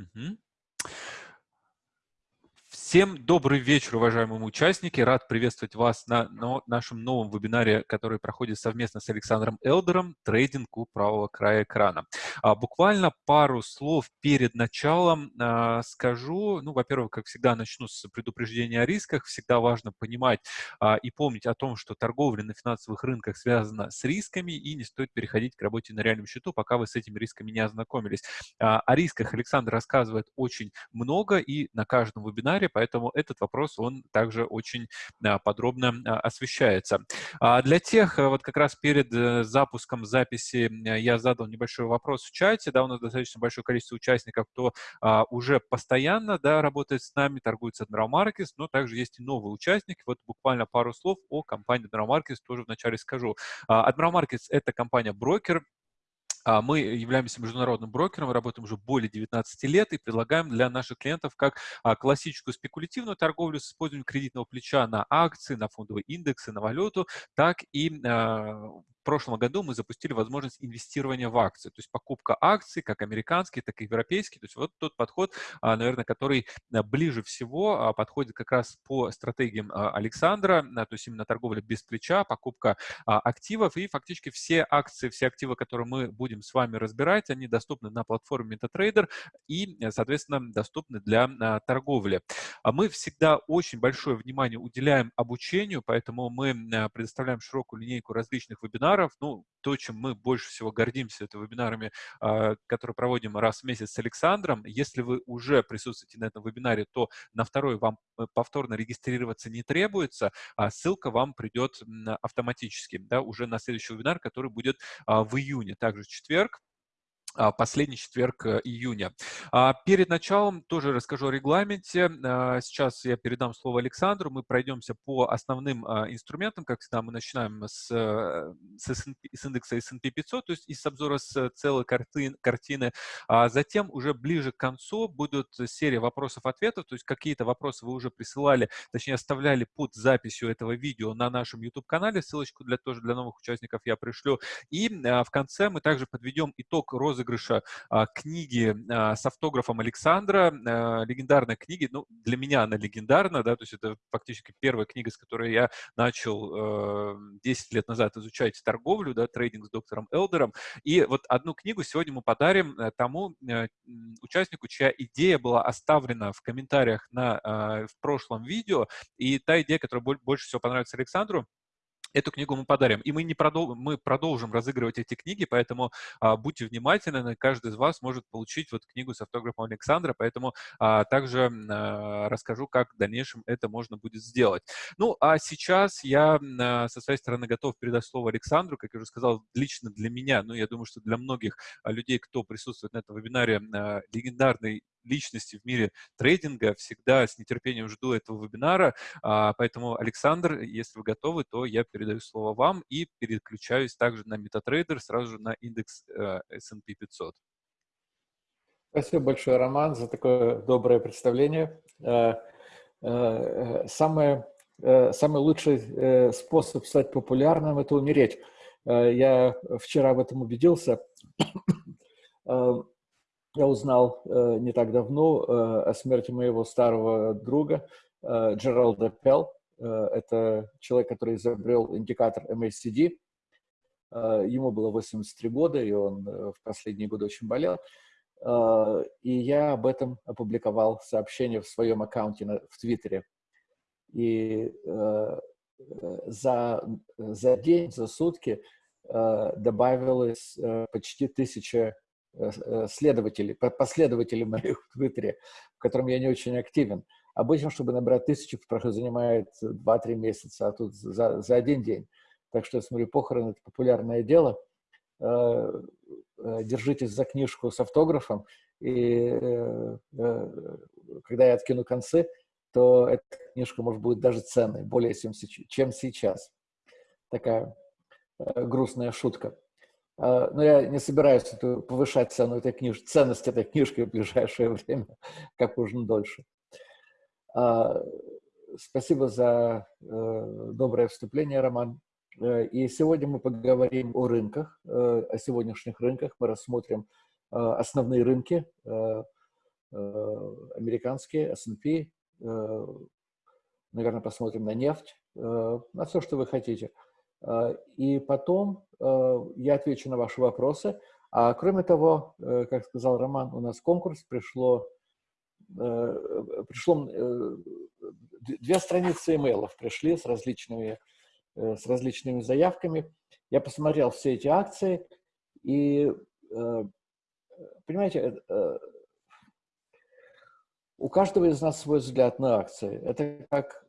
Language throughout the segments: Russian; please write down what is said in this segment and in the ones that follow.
Mm-hmm. Всем добрый вечер, уважаемые участники. Рад приветствовать вас на, на нашем новом вебинаре, который проходит совместно с Александром Элдером «Трейдинг у правого края экрана». А, буквально пару слов перед началом а, скажу. Ну, во-первых, как всегда, начну с предупреждения о рисках. Всегда важно понимать а, и помнить о том, что торговля на финансовых рынках связана с рисками, и не стоит переходить к работе на реальном счету, пока вы с этими рисками не ознакомились. О рисках Александр рассказывает очень много и на каждом вебинаре, поэтому поэтому этот вопрос, он также очень а, подробно а, освещается. А для тех, вот как раз перед э, запуском записи я задал небольшой вопрос в чате, да, у нас достаточно большое количество участников, кто уже постоянно, да, работает с нами, торгует с Admiral Markets, но также есть и новые участники. Вот буквально пару слов о компании Admiral Markets тоже вначале скажу. Admiral Markets — это компания-брокер, мы являемся международным брокером, работаем уже более 19 лет и предлагаем для наших клиентов как а, классическую спекулятивную торговлю с использованием кредитного плеча на акции, на фондовые индексы, на валюту, так и а, прошлом году мы запустили возможность инвестирования в акции, то есть покупка акций, как американские, так и европейские. То есть вот тот подход, а, наверное, который а, ближе всего а, подходит как раз по стратегиям Александра, то есть именно торговля без плеча, покупка активов. И фактически все акции, все активы, которые мы будем с вами разбирать, они доступны на платформе MetaTrader и, соответственно, доступны для торговли. Мы всегда очень большое внимание уделяем обучению, поэтому мы предоставляем широкую линейку различных вебинаров, вебинаров. Ну, то, чем мы больше всего гордимся, это вебинарами, а, которые проводим раз в месяц с Александром. Если вы уже присутствуете на этом вебинаре, то на второй вам э, повторно регистрироваться не требуется, а ссылка вам придет автоматически, да, уже на следующий вебинар, который будет а, в июне, также в четверг. А, последний четверг э, июня. А, перед началом тоже расскажу о регламенте. А, сейчас я передам слово Александру. Мы пройдемся по основным инструментам. Как всегда, мы начинаем с, э, с, S&P, с индекса S&P 500, то есть из обзора с целой картин, картины. А затем уже ближе к концу будут серия вопросов-ответов, то есть какие-то вопросы вы уже присылали, точнее оставляли под записью этого видео на нашем YouTube-канале. Ссылочку для, тоже для новых участников я пришлю. И в конце мы также подведем итог розыгрыша розыгрыша а, книги а, с автографом Александра, а, легендарной книги, ну, для меня она легендарна, да, то есть это фактически первая книга, с которой я начал 10 лет назад изучать торговлю, да, трейдинг с доктором Элдером, и вот одну книгу сегодня мы подарим э, тому э, участнику, чья идея была оставлена в комментариях на, в прошлом видео, и та идея, которая больше всего понравится Александру, эту книгу мы подарим. И мы, не продол мы продолжим разыгрывать эти книги, поэтому а, будьте внимательны, каждый из вас может получить вот книгу с автографом Александра, поэтому а, также а, расскажу, как в дальнейшем это можно будет сделать. Ну, а сейчас я а, со своей стороны готов передать слово Александру, как я уже сказал, лично для меня, ну, я думаю, что для многих а, людей, кто присутствует на этом вебинаре, а, легендарный личности в мире трейдинга. Всегда с нетерпением жду этого вебинара. А, поэтому, Александр, если вы готовы, то я передаю слово вам и переключаюсь также на MetaTrader, сразу же на индекс э, S&P 500. Спасибо большое, Роман, за такое доброе представление. Э, э, самое, самый лучший способ стать популярным – это умереть. Я вчера в этом убедился я узнал э, не так давно э, о смерти моего старого друга э, Джералда Пелл. Э, это человек, который изобрел индикатор MACD. Э, ему было 83 года, и он э, в последние годы очень болел. Э, и я об этом опубликовал сообщение в своем аккаунте на, в Твиттере. И э, за, за день, за сутки э, добавилось э, почти тысяча Э, э, следователей, последователей моих в Твиттере, в котором я не очень активен. Обычно, чтобы набрать тысячу, занимает 2-3 месяца, а тут за, за один день. Так что, я смотрю, похороны – это популярное дело. Э, держитесь за книжку с автографом, и когда я откину концы, то эта книжка, может, будет даже ценной, более чем сейчас. Такая грустная шутка. А, но я не собираюсь повышать цену этой книжки, ценность этой книжки в ближайшее время, как можно дольше. А, спасибо за э, доброе вступление, Роман. Э, и сегодня мы поговорим о рынках, э, о сегодняшних рынках. Мы рассмотрим основные рынки, американские, S&P, наверное, посмотрим на нефть, на все, что вы хотите. И потом я отвечу на ваши вопросы. А кроме того, как сказал Роман, у нас конкурс пришло, пришло две страницы имейлов пришли с различными, с различными заявками. Я посмотрел все эти акции, и, понимаете, у каждого из нас свой взгляд на акции. Это как...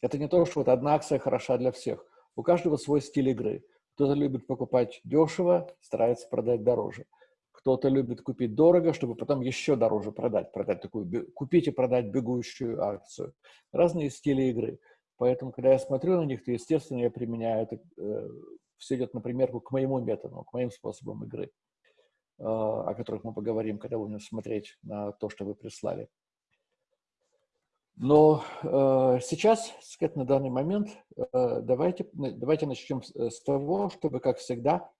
Э, э, это не то, что вот одна акция хороша для всех. У каждого свой стиль игры. Кто-то любит покупать дешево, старается продать дороже. Кто-то любит купить дорого, чтобы потом еще дороже продать. продать такую, купить и продать бегущую акцию. Разные стили игры. Поэтому, когда я смотрю на них, то, естественно, я применяю это. Э, все идет, например, к моему методу, к моим способам игры. А, о которых мы поговорим, когда будем смотреть на то, что вы прислали. Но э, сейчас, сказать, на данный момент, э, давайте, давайте начнем с, с того, чтобы, как всегда,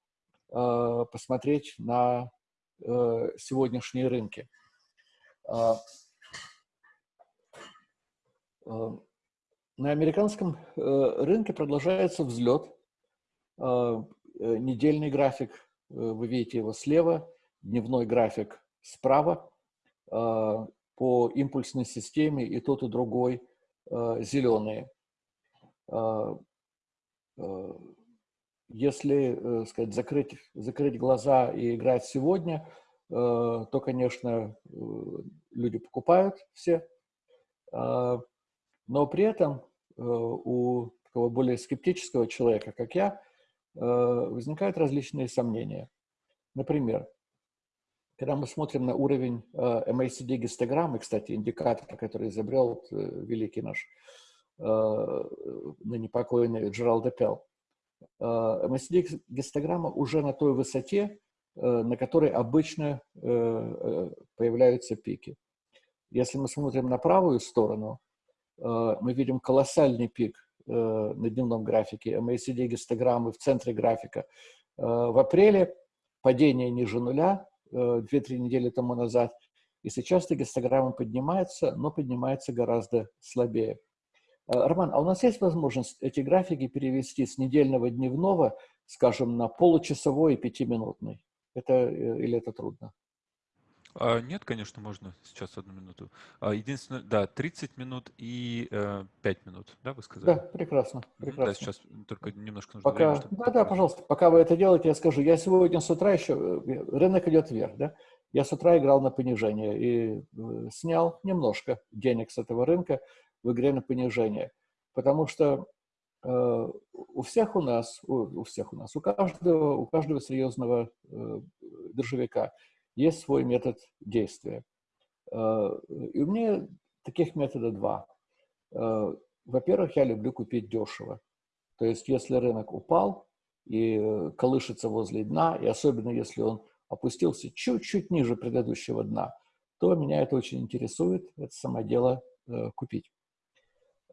э, посмотреть на э, сегодняшние рынки. Э, э, на американском э, рынке продолжается взлет. Э, э недельный график Э, вы видите его слева, дневной график справа. Э, по импульсной системе и тот, и другой э, зеленые. Если сказать, закрыть, закрыть глаза и играть сегодня, то, конечно, люди покупают все. Но при этом у такого более скептического человека, как я, Э, возникают различные сомнения. Например, когда мы смотрим на уровень э, MACD гистограммы, кстати, индикатор, который изобрел э, великий наш ныне покойный Джеральд Депел, MACD гистограмма уже на той высоте, на которой обычно появляются пики. Если мы смотрим на правую сторону, мы видим колоссальный пик Э, на дневном графике, MACD гистограммы в центре графика. Э, в апреле падение ниже нуля, 2-3 э, недели тому назад, и сейчас эта гистограмма поднимается, но поднимается гораздо слабее. Роман, а у нас есть возможность эти графики перевести с недельного дневного, скажем, на получасовой и пятиминутный? Это, или это трудно? А, нет, конечно, можно сейчас одну минуту. А, единственное, да, 30 минут и э, 5 минут, да, вы сказали? Да, прекрасно, прекрасно. Да, сейчас только немножко нужно пока, время. Да, да, пожалуйста, пока вы это делаете, я скажу, я сегодня с утра еще, э, рынок идет вверх, да, я с утра играл на понижение и э, снял немножко денег с этого рынка в игре на понижение, потому что э, у всех у нас, у, у всех у нас, у каждого, у каждого серьезного э, биржевика есть свой метод действия. Э, и у меня таких методов два. Э, во-первых, я люблю купить дешево. То есть, если рынок упал и колышется возле дна, и особенно если он опустился чуть-чуть ниже предыдущего дна, то меня это очень интересует, это само дело э, купить.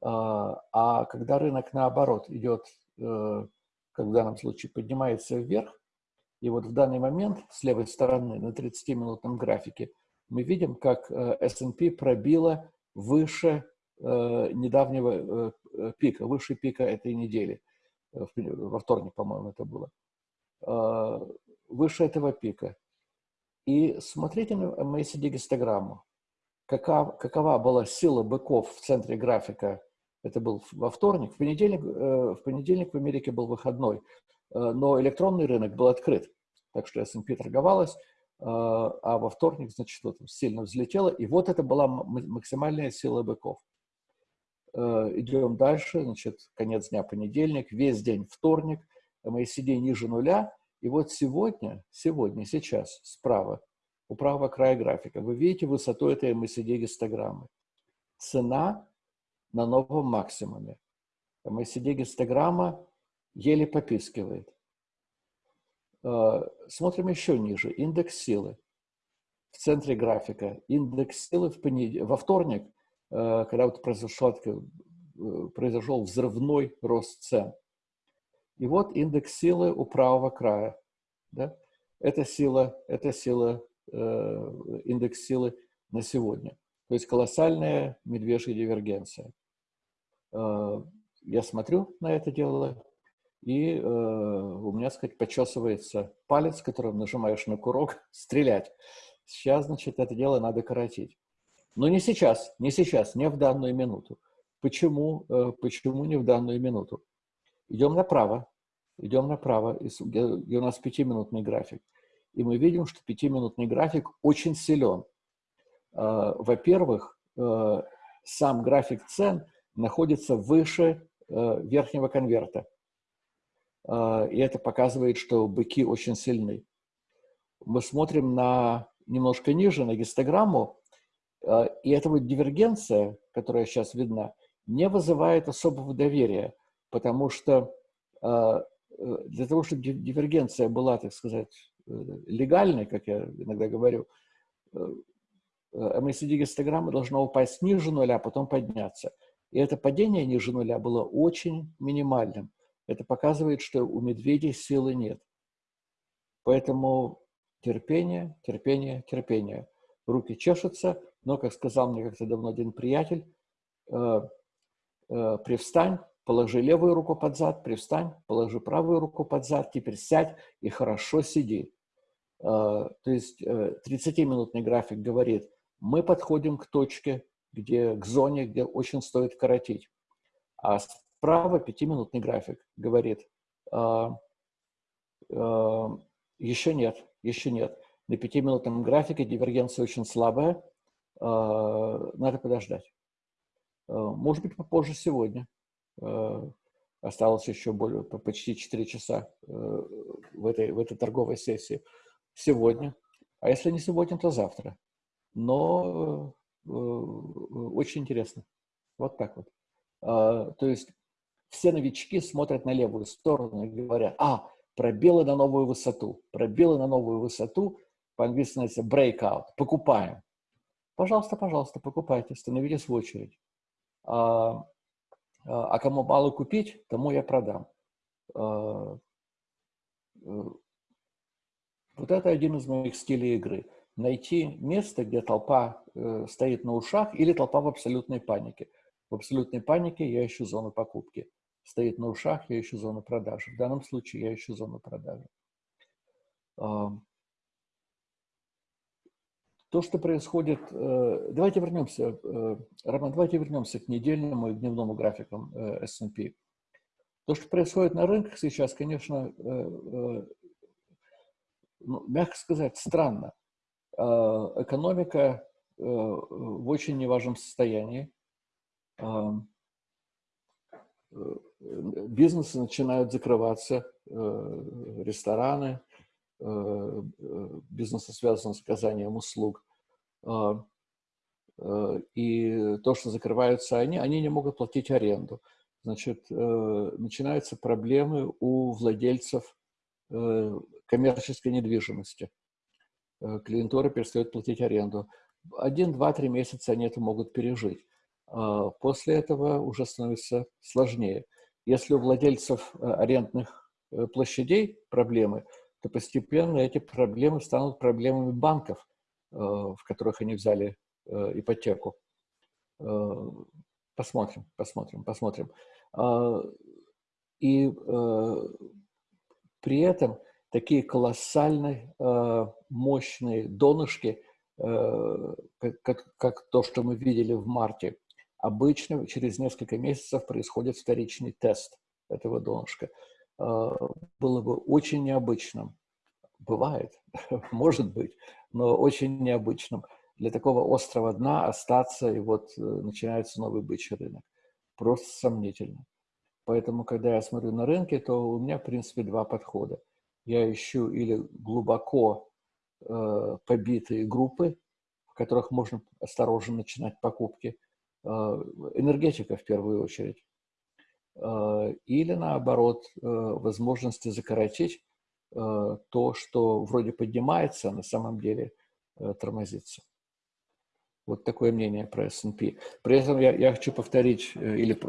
А когда рынок наоборот идет, как в данном случае, поднимается вверх, и вот в данный момент с левой стороны на 30-минутном графике мы видим, как э, S&P пробила выше э, недавнего э, пика, выше пика этой недели. Во вторник, по-моему, это было. Выше этого пика. И смотрите на MACD-гистограмму. Какова, какова была сила быков в центре графика это был во вторник. В понедельник, в понедельник в Америке был выходной, но электронный рынок был открыт так что S&P торговалась, а, а во вторник, значит, вот сильно взлетела, и вот это была максимальная сила быков. Э, идем дальше, значит, конец дня понедельник, весь день вторник, MACD ниже нуля, и вот сегодня, сегодня, сейчас, справа, у правого края графика, вы видите высоту этой MACD гистограммы. Цена на новом максимуме. MACD гистограмма еле попискивает. Э, смотрим еще ниже. Индекс силы. В центре графика. Индекс силы в понед... во вторник, э, когда вот произошел, э, произошел взрывной рост цен. И вот индекс силы у правого края. Да? Это сила, это сила индекс силы на сегодня. То есть колоссальная медвежья дивергенция. Я смотрю на это дело, и у меня, так сказать, почесывается палец, которым нажимаешь на курок, стрелять. Сейчас, значит, это дело надо коротить. Но не сейчас, не сейчас, не в данную минуту. Почему, э, почему не в данную минуту? Идем направо, идем направо, где у нас пятиминутный график. И мы видим, что пятиминутный график очень силен. А, во-первых, э, сам график цен находится выше э, верхнего конверта. А, и это показывает, что быки очень сильны. Мы смотрим на немножко ниже, на гистограмму, а, и эта вот дивергенция, которая сейчас видна, не вызывает особого доверия, потому что а, для того, чтобы дивергенция была, так сказать, легальной, как я иногда говорю, MACD-гистограмма э, должна упасть ниже нуля, а потом подняться. И это падение ниже нуля было очень минимальным. Это показывает, что у медведей силы нет. Поэтому терпение, терпение, терпение. Руки чешутся, но, как сказал мне как-то давно один приятель, э, э, привстань, положи левую руку под зад, привстань, положи правую руку под зад, теперь сядь и хорошо сиди. Э, то есть э, 30-минутный график говорит, мы подходим к точке, где, к зоне, где очень стоит коротить. А справа 5-минутный график говорит, э, э, еще нет, еще нет. На пятиминутном графике дивергенция очень слабая. А, надо подождать. А, может быть, попозже сегодня. А, осталось еще более, почти 4 часа в этой, в этой торговой сессии. Сегодня. А если не сегодня, то завтра. Но очень интересно. Вот так вот. То есть все новички смотрят на левую сторону и говорят, а, пробелы на новую высоту. Пробелы на новую высоту, по-английски называется breakout, покупаем. Пожалуйста, пожалуйста, покупайте, становитесь в очередь. А, а, а кому мало купить, тому я продам. А, э, вот это один из моих стилей игры. Найти место, где толпа э, стоит на ушах или толпа в абсолютной панике. В абсолютной панике я ищу зону покупки стоит на ушах, я ищу зону продажи. В данном случае я ищу зону продажи. То, что происходит... Э, давайте вернемся, э, Роман, давайте вернемся к недельному и дневному графикам э, S&P. То, что происходит на рынках сейчас, конечно, ну, мягко сказать, странно. Экономика в очень неважном состоянии бизнесы начинают закрываться, э, рестораны, э, бизнесы связаны с оказанием услуг. Э, и то, что закрываются они, они не могут платить аренду. Значит, начинаются проблемы у владельцев коммерческой недвижимости. Клиентура перестает платить аренду. Один, два, три месяца они это могут пережить. А, после этого уже становится сложнее. Если у владельцев э, арендных э, площадей проблемы, то постепенно эти проблемы станут проблемами банков, э, в которых они взяли ипотеку. Посмотрим, посмотрим, посмотрим. А, и при этом такие колоссальные, мощные донышки, как то, что мы видели в марте, Обычно через несколько месяцев происходит вторичный тест этого донышка. А, было бы очень необычным, бывает, может быть, но очень необычным для такого острого дна остаться, и вот э, начинается новый бычий рынок. Просто сомнительно. Поэтому, когда я смотрю на рынки, то у меня, в принципе, два подхода. Я ищу или глубоко э, побитые группы, в которых можно осторожно начинать покупки, энергетика в первую очередь. Э, или наоборот, э, возможности закоротить то, что вроде поднимается, а на самом деле тормозится. Вот такое мнение про S&P. При этом я, я хочу повторить или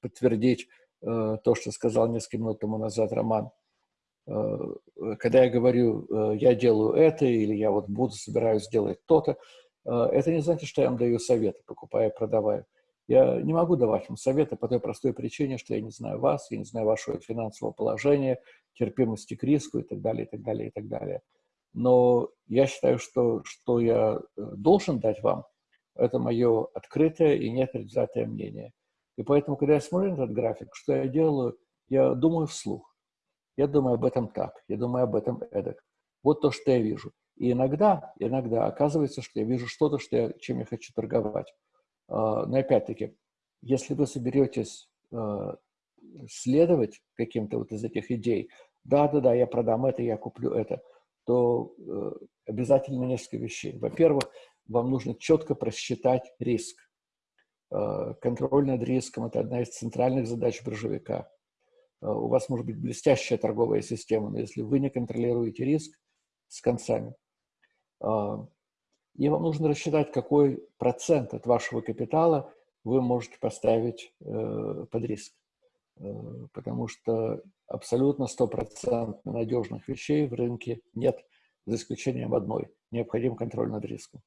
подтвердить то, что сказал несколько минут тому назад Роман. когда я говорю, я делаю это, или я вот буду, собираюсь сделать то-то, это не значит, что я вам даю советы, покупая и продавая. Я не могу давать вам советы по той простой причине, что я не знаю вас, я не знаю вашего финансового положения, терпимости к риску и так далее, и так далее, и так далее. Но я считаю, что, что я должен дать вам, это мое открытое и непредвзятое мнение. И поэтому, когда я смотрю на этот график, что я делаю, я думаю вслух. Я думаю об этом так, я думаю об этом эдак. Вот то, что я вижу. И иногда, иногда оказывается, что я вижу что-то, что я, чем я хочу торговать. А, но опять-таки, если вы соберетесь а, следовать каким-то вот из этих идей, да-да-да, я продам это, я куплю это, то э, обязательно несколько вещей. Во-первых, вам нужно четко просчитать риск. Э, контроль над риском – это одна из центральных задач биржевика. Э, у вас может быть блестящая торговая система, но если вы не контролируете риск с концами, э, и вам нужно рассчитать, какой процент от вашего капитала вы можете поставить под риск. Потому что абсолютно стопроцентно надежных вещей в рынке нет, за исключением одной – необходим контроль над риском.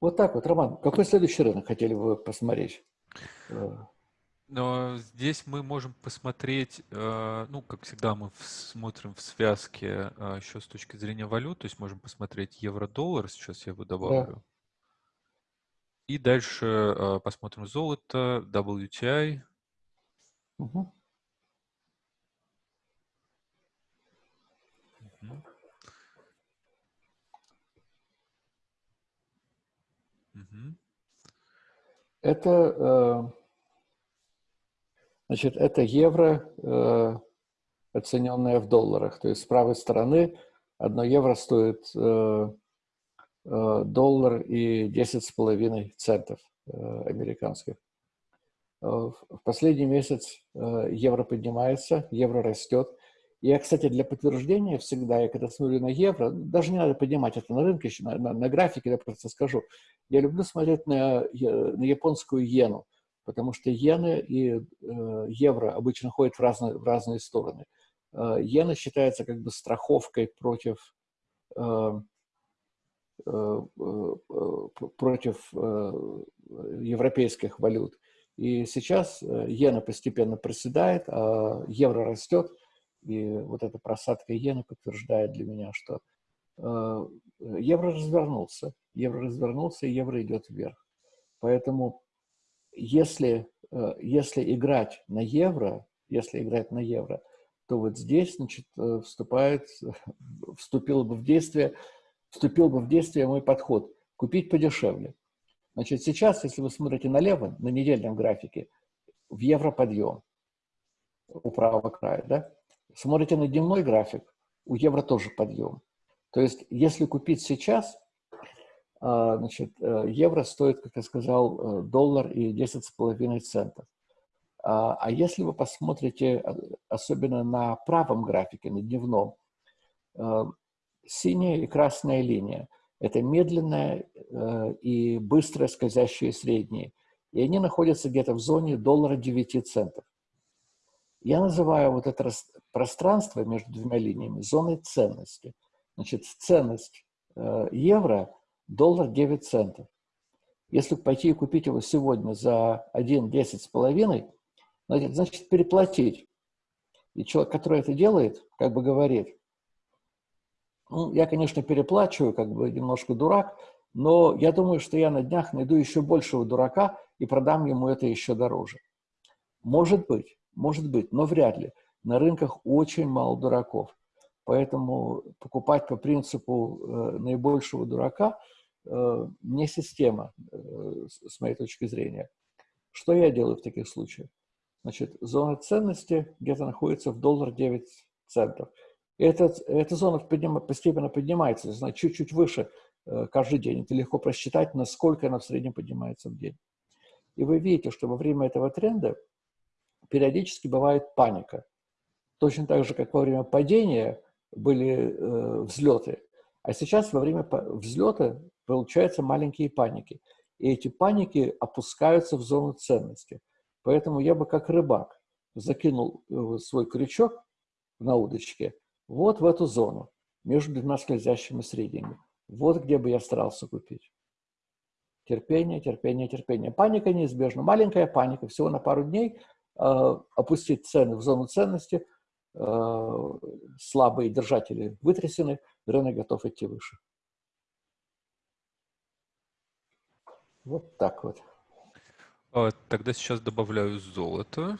Вот так вот, Роман, какой следующий рынок хотели бы посмотреть? Э, Но здесь мы можем посмотреть, э, ну, как всегда, мы смотрим в связке э, еще с точки зрения валют, то есть можем посмотреть евро-доллар, сейчас я его добавлю. Да. И дальше посмотрим золото, WTI. Угу. Это, э, значит, это евро, э, оцененное в долларах. То есть с правой стороны одно евро стоит э, доллар и 10,5 центов американских. В последний месяц евро поднимается, евро растет. Я, кстати, для подтверждения всегда, я когда смотрю на евро, даже не надо поднимать это на рынке, на, на, на графике, я просто скажу, я люблю смотреть на, на японскую иену, потому что иены и э, евро обычно ходят в разные, в разные стороны. Э, иена считается как бы страховкой против, э, э, э, против э, европейских валют. И сейчас э, иена постепенно проседает, а евро растет – и вот эта просадка иены подтверждает для меня, что э, евро развернулся. Евро развернулся, и евро идет вверх. Поэтому если, э, если играть на евро, если играть на евро, то вот здесь, значит, э, вступает, вступил бы в действие, вступил бы в действие мой подход. Купить подешевле. Значит, сейчас, если вы смотрите налево, на недельном графике, в евро подъем у правого края, да? Смотрите на дневной график, у евро тоже подъем. То есть, если купить сейчас, значит, э, евро стоит, как я сказал, э, доллар и 10,5 центов. А, а если вы посмотрите, э, особенно на правом графике, на дневном, синяя и красная линия – это медленная и быстрая скользящие средние. И они находятся где-то в зоне доллара 9 центов. Я называю вот это пространство между двумя линиями зоной ценности. Значит, ценность э, евро – доллар 9 центов. Если пойти и купить его сегодня за 1,10 с половиной, значит, переплатить. И человек, который это делает, как бы говорит, ну, я, конечно, переплачиваю, как бы немножко дурак, но я думаю, что я на днях найду еще большего дурака и продам ему это еще дороже. Может быть. Может быть, но вряд ли. На рынках очень мало дураков. Поэтому покупать по принципу э, наибольшего дурака не система, э, с моей точки зрения. Что я делаю в таких случаях? Значит, зона ценности где-то находится в доллар 9 центов. Эта, эта зона подним, постепенно поднимается, значит, чуть-чуть выше э, каждый день. Это легко просчитать, насколько она в среднем поднимается в день. И вы видите, что во время этого тренда периодически бывает паника. Точно так же, как во время падения были э, взлеты. А сейчас во время взлета получаются маленькие паники. И эти паники опускаются в зону ценности. Поэтому я бы как рыбак закинул э, свой крючок на удочке, вот в эту зону, между двумя скользящими средними. Вот где бы я старался купить. Терпение, терпение, терпение. Паника неизбежна. Маленькая паника, всего на пару дней, э, опустить цены в зону ценности, э, слабые держатели вытрясены, рынок готов идти выше. Вот так вот. А, тогда сейчас добавляю золото.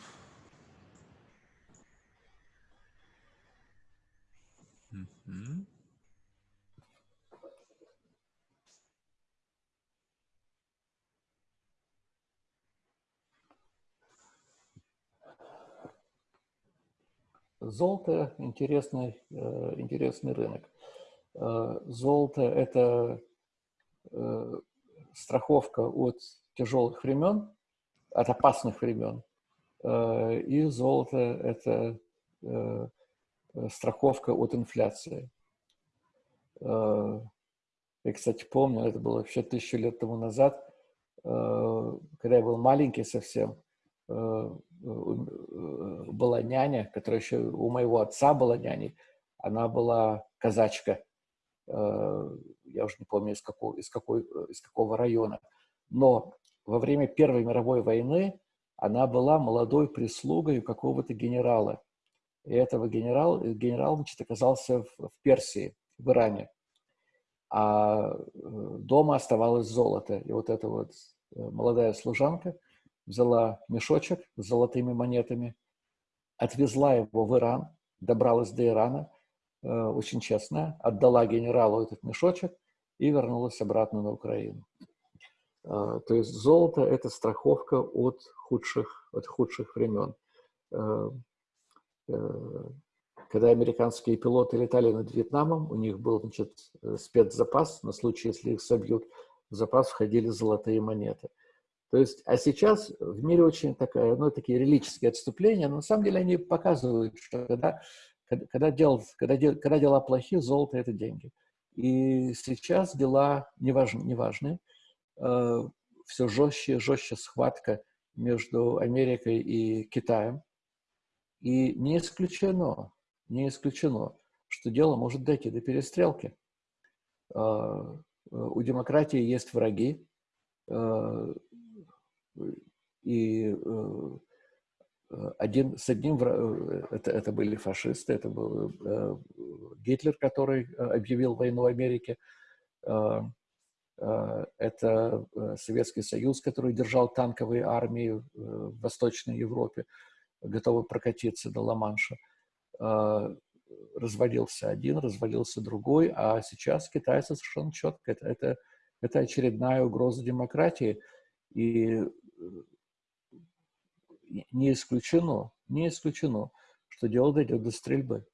Угу. Золото – интересный, э, интересный рынок. Э, золото – это э, страховка от тяжелых времен, от опасных времен. И золото – это страховка от инфляции. Я, кстати, помню, это было вообще тысячу лет тому назад, когда я был маленький совсем – Э, э, была няня, которая еще у моего отца была няней. Она была казачка. Э, я уже не помню, из какого, из, какой, из какого района. Но во время Первой мировой войны она была молодой прислугой какого-то генерала. И этого генерал, генерал значит, оказался в, в Персии, в Иране. А дома оставалось золото. И вот эта вот молодая служанка – взяла мешочек с золотыми монетами, отвезла его в Иран, добралась до Ирана, э, очень честно, отдала генералу этот мешочек и вернулась обратно на Украину. Э, то есть золото – это страховка от худших, от худших времен. Э, когда американские пилоты летали над Вьетнамом, у них был значит, спецзапас, на случай, если их собьют, в запас входили золотые монеты. То есть, а сейчас в мире очень такая, ну, такие религические отступления, но на самом деле они показывают, что когда, когда, дел, когда, дел, когда дела плохие, золото – это деньги. И сейчас дела неважны, неважны. Э, все жестче и жестче схватка между Америкой и Китаем. И не исключено, не исключено, что дело может дойти до перестрелки. Э, у демократии есть враги, э, и один, с одним, э, это, это были фашисты, это был Гитлер, который объявил войну Америке, это Советский Союз, который держал танковые армии в Восточной Европе, готовы прокатиться до Ла-Манша. Развалился один, развалился другой, а сейчас китайцы совершенно четко. Это, это, это очередная угроза демократии. И не исключено, не исключено, что дело дойдет до стрельбы.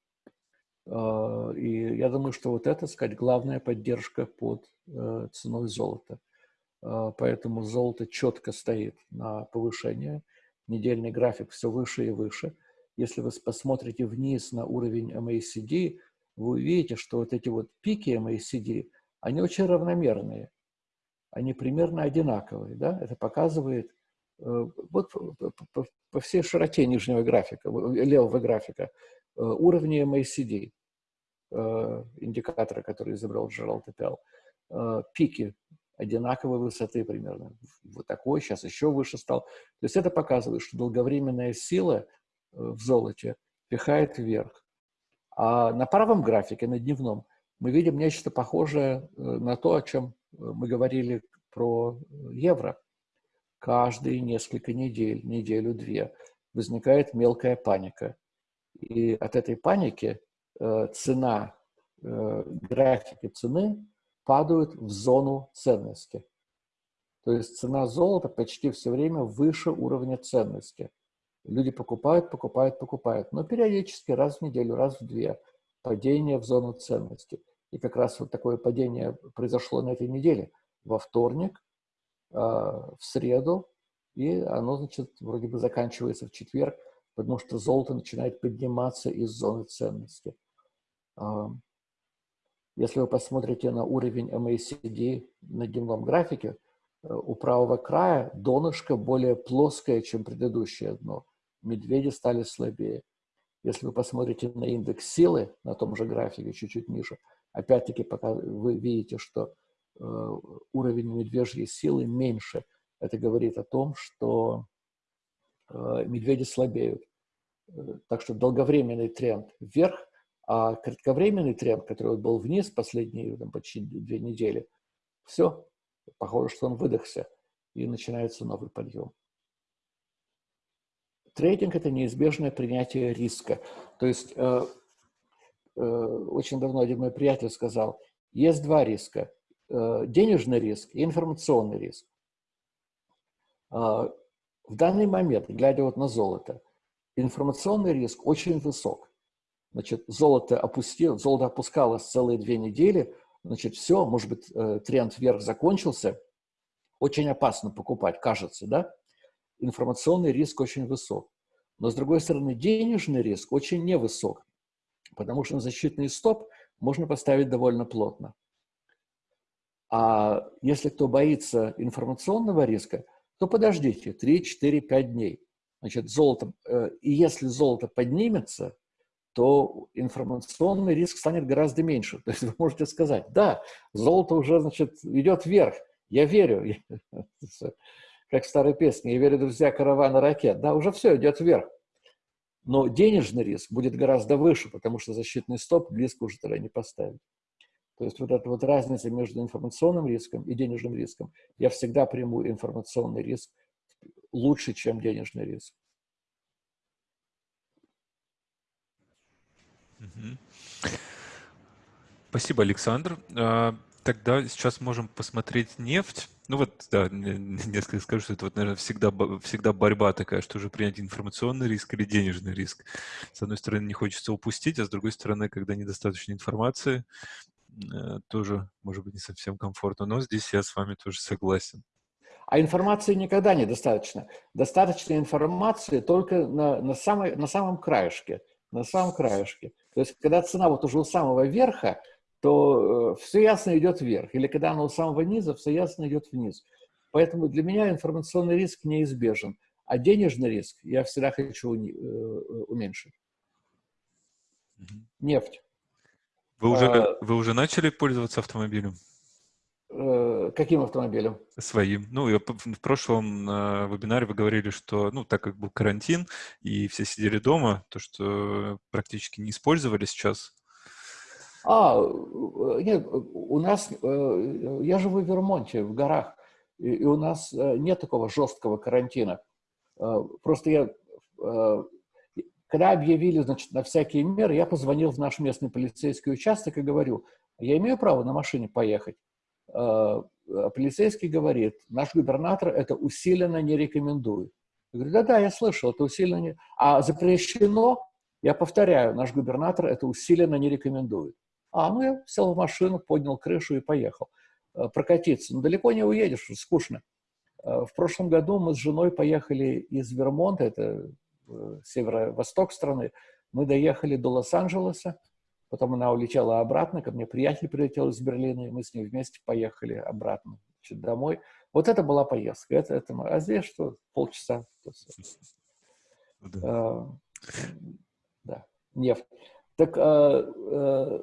А, и я думаю, что вот это, сказать, главная поддержка под э, ценой золота. А, поэтому золото четко стоит на повышение. Недельный график все выше и выше. Если вы посмотрите вниз на уровень MACD, вы увидите, что вот эти вот пики MACD, они очень равномерные. Они примерно одинаковые. Да? Это показывает вот по, всей широте нижнего графика, левого графика, э, уровни MACD, э, индикатора, который изобрел Джеральд Эппел, пики одинаковой высоты примерно. Вот такой, сейчас еще выше стал. То есть это показывает, что долговременная сила в золоте пихает вверх. А на правом графике, на дневном, мы видим нечто похожее на то, о чем мы говорили про евро каждые несколько недель, неделю-две, возникает мелкая паника. И от этой паники э, цена, э, графики цены падают в зону ценности. То есть цена золота почти все время выше уровня ценности. Люди покупают, покупают, покупают. Но периодически раз в неделю, раз в две падение в зону ценности. И как раз вот такое падение произошло на этой неделе. Во вторник в среду, и оно, значит, вроде бы заканчивается в четверг, потому что золото начинает подниматься из зоны ценности. А, если вы посмотрите на уровень MACD на дневном графике, э, у правого края донышко более плоское, чем предыдущее дно. Медведи стали слабее. Если вы посмотрите на индекс силы на том же графике, чуть-чуть ниже, опять-таки пока вы видите, что уровень медвежьей силы меньше. Это говорит о том, что э, медведи слабеют. Э, так что долговременный тренд вверх, а кратковременный тренд, который был вниз последние там, почти две недели, все, похоже, что он выдохся, и начинается новый подъем. Трейдинг – это неизбежное принятие риска. То есть э, э, очень давно один мой приятель сказал, есть два риска э, – денежный риск и информационный риск. Э, в данный момент, глядя вот на золото, информационный риск очень высок. Значит, золото, опустило, золото опускалось целые две недели, значит, все, может быть, э, тренд вверх закончился, очень опасно покупать, кажется, да? информационный риск очень высок. Но, с другой стороны, денежный риск очень невысок, потому что на защитный стоп можно поставить довольно плотно. А если кто боится информационного риска, то подождите 3, 4, 5 дней. Значит, золото, э, и если золото поднимется, то информационный риск станет гораздо меньше. То есть вы можете сказать, да, золото уже, значит, идет вверх, я верю. как в старой песне, «Я верю, друзья, каравана ракет». Да, уже все идет вверх. Но денежный риск будет гораздо выше, потому что защитный стоп близко уже тогда не поставить. То есть вот эта вот разница между информационным риском и денежным риском, я всегда приму информационный риск лучше, чем денежный риск. Спасибо, Александр. А, тогда сейчас можем посмотреть нефть. Ну вот, да, несколько скажу, что это вот, наверное, всегда, всегда борьба такая, что уже принять информационный риск или денежный риск. С одной стороны, не хочется упустить, а с другой стороны, когда недостаточно информации, тоже, может быть, не совсем комфортно. Но здесь я с вами тоже согласен. А информации никогда недостаточно. Достаточно информации только на, на, самой, на самом краешке. На самом краешке. То есть, когда цена вот уже у самого верха, то э, все ясно идет вверх. Или когда оно у самого низа, все ясно идет вниз. Поэтому для меня информационный риск неизбежен. А денежный риск я всегда хочу э, уменьшить. Нефть. Вы уже, а, вы уже начали пользоваться автомобилем? Э, каким автомобилем? Своим. Ну, в прошлом на вебинаре вы говорили, что, ну, так как был карантин и все сидели дома, то, что практически не использовали сейчас а, э, нет, у нас, э, я живу в Вермонте, в горах, и у нас э, нет такого жесткого карантина. Просто я, когда объявили, значит, на всякие меры, я позвонил в наш местный полицейский участок и говорю, я имею право на машине поехать. Полицейский говорит, наш губернатор это усиленно не рекомендует. Я говорю, да-да, я слышал, это усиленно не... А запрещено, я повторяю, наш губернатор это усиленно не рекомендует. А, ну я сел в машину, поднял крышу и поехал э, прокатиться. Но далеко не уедешь, скучно. Э, в прошлом году мы с женой поехали из Вермонта, это э, северо-восток страны, мы доехали до Лос-Анджелеса, потом она улетела обратно, ко мне приятель прилетел из Берлина, и мы с ней вместе поехали обратно значит, домой. Вот это была поездка, это, это, а здесь что, полчаса. Да. да, нефть. Так э,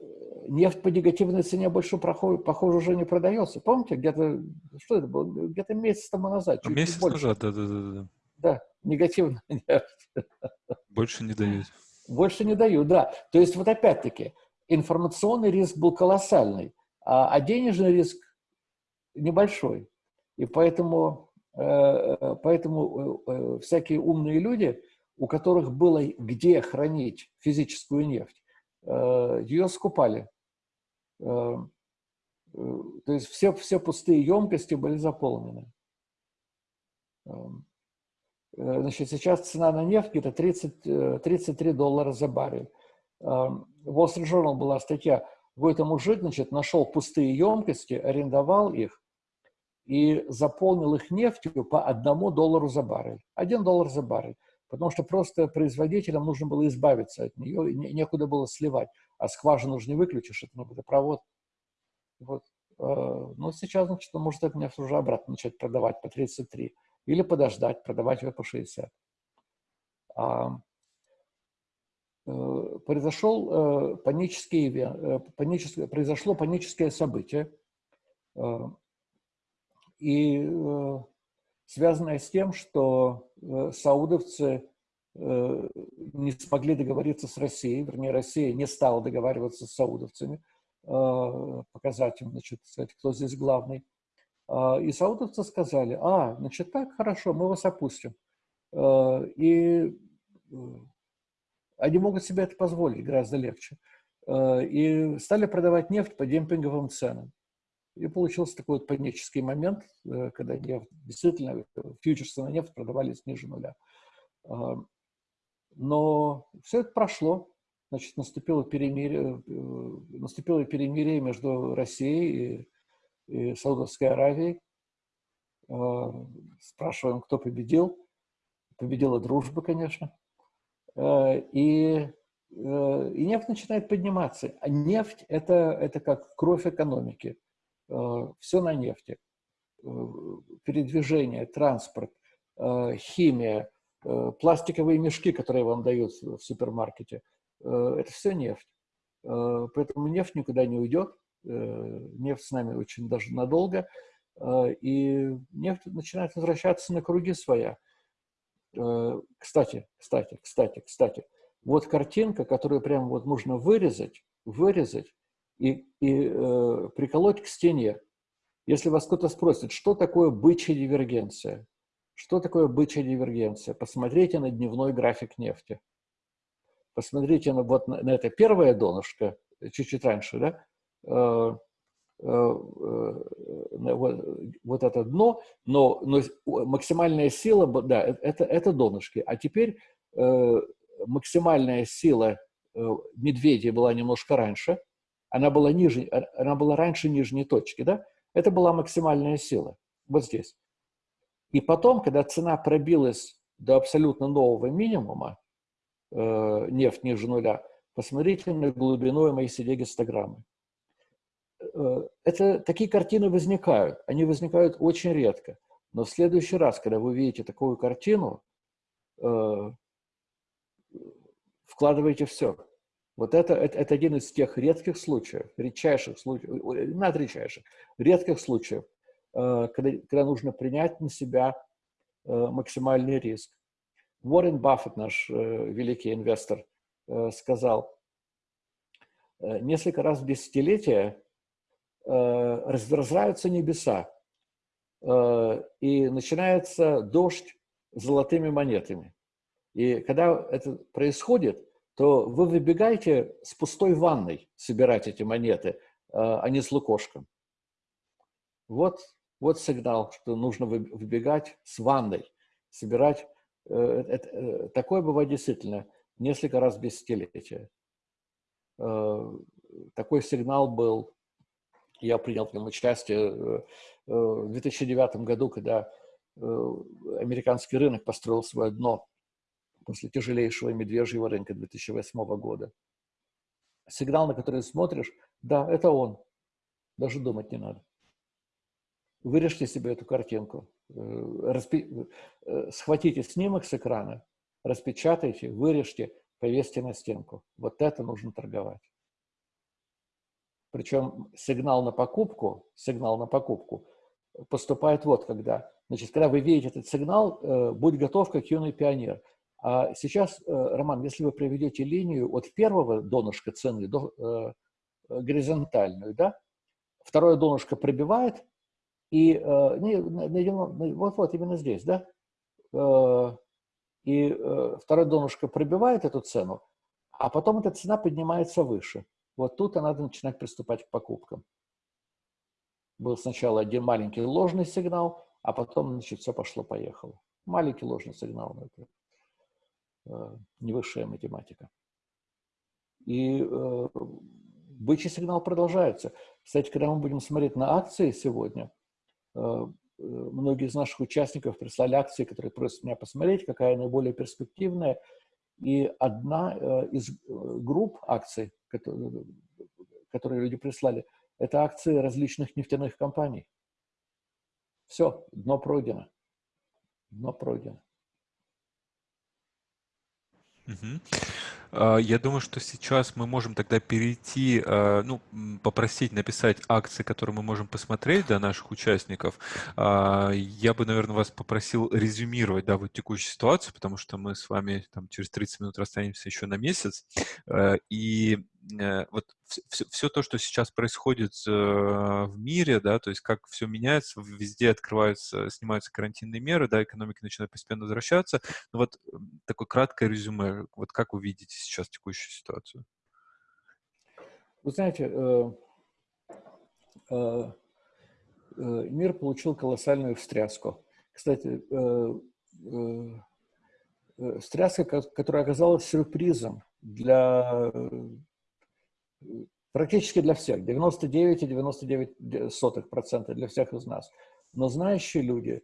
нефть по негативной цене больше, похоже, похоже, уже не продается. Помните, где-то, что это было, где-то месяц тому назад. Месяц назад, да-да-да. Да, негативная нефть. Больше не дают. Больше не дают, да. То есть вот опять-таки, информационный риск был колоссальный, а, а денежный риск небольшой. И поэтому, э, поэтому э, э, всякие умные люди, у которых было где хранить физическую нефть, ее скупали. То есть все, все пустые емкости были заполнены. Значит, сейчас цена на нефть где-то 30, 33 доллара за баррель. В Wall Street Journal была статья, какой-то мужик, значит, нашел пустые емкости, арендовал их и заполнил их нефтью по одному доллару за баррель. Один доллар за баррель потому что просто производителям нужно было избавиться от нее, не, некуда было сливать, а скважину уже не выключишь, это ну, водопровод. Вот. Э, но сейчас, значит, он может это нефть уже обратно начать продавать по 33 или подождать, продавать ее по 60. А, произошел панический, паническое, произошло паническое событие, и связанное с тем, что саудовцы не смогли договориться с Россией, вернее, Россия не стала договариваться с саудовцами, показать им, значит, сказать, кто здесь главный. И саудовцы сказали, а, значит, так, хорошо, мы вас опустим. И они могут себе это позволить гораздо легче. Э, и стали продавать нефть по демпинговым ценам. И получился такой вот панический момент, э, когда нефть, действительно фьючерсы на нефть продавались ниже нуля. Э, но все это прошло. Значит, наступило перемирие, наступило перемирие между Россией и, и Саудовской Аравией. Спрашиваем, кто победил. Победила дружба, конечно. Э, и, э, и нефть начинает подниматься. А нефть это, – это как кровь экономики. Э, Все на нефти. Передвижение, транспорт, химия, пластиковые мешки, которые вам дают в супермаркете – это все нефть. Поэтому нефть никуда не уйдет. Нефть с нами очень даже надолго. И нефть начинает возвращаться на круги своя. Э, кстати, кстати, кстати, кстати, вот картинка, которую прямо вот нужно вырезать, вырезать и, и э, приколоть к стене. Если вас кто-то спросит, что такое бычья дивергенция, что такое бычья дивергенция, посмотрите на дневной график нефти. Посмотрите на, вот на, на это первое донышко, чуть-чуть раньше, да, э, Э, э, вот, вот это дно, но, но максимальная сила, да, э, это, это донышки. А теперь э, максимальная сила э, медведя была немножко раньше, она была, ниже, она была раньше нижней точки, да? Это была максимальная сила, вот здесь. И потом, когда цена пробилась до абсолютно нового минимума, э, нефть ниже нуля, посмотрите на глубину MACD гистограммы. Э, это, такие картины возникают. Они возникают очень редко. Но в следующий раз, когда вы видите такую картину, э, вкладывайте все. Вот это, это, это один из тех редких случаев, редчайших случаев, над редчайших, редких случаев, э, когда, когда нужно принять на себя максимальный риск. Уоррен Баффет, наш великий инвестор, сказал, несколько раз в десятилетие Э, разверзаются небеса, э, и начинается дождь золотыми монетами. И когда это происходит, то вы выбегаете с пустой ванной собирать эти монеты, э, а не с лукошком. Вот, вот сигнал, что нужно выбегать с ванной, собирать. Такое бывает действительно несколько раз в десятилетие. Такой сигнал был я принял в нем участие э, э, в 2009 году, когда э, американский рынок построил свое дно после тяжелейшего медвежьего рынка 2008 года. Сигнал, на который смотришь, да, это он. Даже думать не надо. Вырежьте себе эту картинку, распи... схватите снимок с экрана, распечатайте, вырежьте, повесьте на стенку. Вот это нужно торговать. Причем сигнал на покупку, сигнал на покупку поступает вот когда. Значит, когда вы видите этот сигнал, э, будь готов, как юный пионер. А сейчас, э, Роман, если вы проведете линию от первого донышка цены до э, горизонтальную, да, второе донышко пробивает, и э, не, вот, вот именно здесь, да, э, и э, второе донышко пробивает эту цену, а потом эта цена поднимается выше. Вот тут надо начинать приступать к покупкам. Был сначала один маленький ложный сигнал, а потом, значит, все пошло-поехало. Маленький ложный сигнал, но это э, не высшая математика. И э, бычий сигнал продолжается. Кстати, когда мы будем смотреть на акции сегодня, э, э многие из наших участников прислали акции, которые просят меня посмотреть, какая наиболее перспективная. И одна э, из э, групп акций, которые, которые люди прислали, это акции различных нефтяных компаний. Все, дно пройдено. Дно пройдено. Угу. Я думаю, что сейчас мы можем тогда перейти, а, ну, попросить написать акции, которые мы можем посмотреть для наших участников. А, я бы, наверное, вас попросил резюмировать, да, вот текущую ситуацию, потому что мы с вами там через 30 минут расстанемся еще на месяц. И вот все, все то, что сейчас происходит э, в мире, да, то есть как все меняется, везде открываются, снимаются карантинные меры, да, экономика начинает постепенно возвращаться. Ну вот такое краткое резюме, вот как вы видите сейчас текущую ситуацию? Вы знаете, э, мир получил колоссальную встряску. Кстати, встряска, которая оказалась сюрпризом для практически для всех, 99,99% для всех из нас. Но знающие люди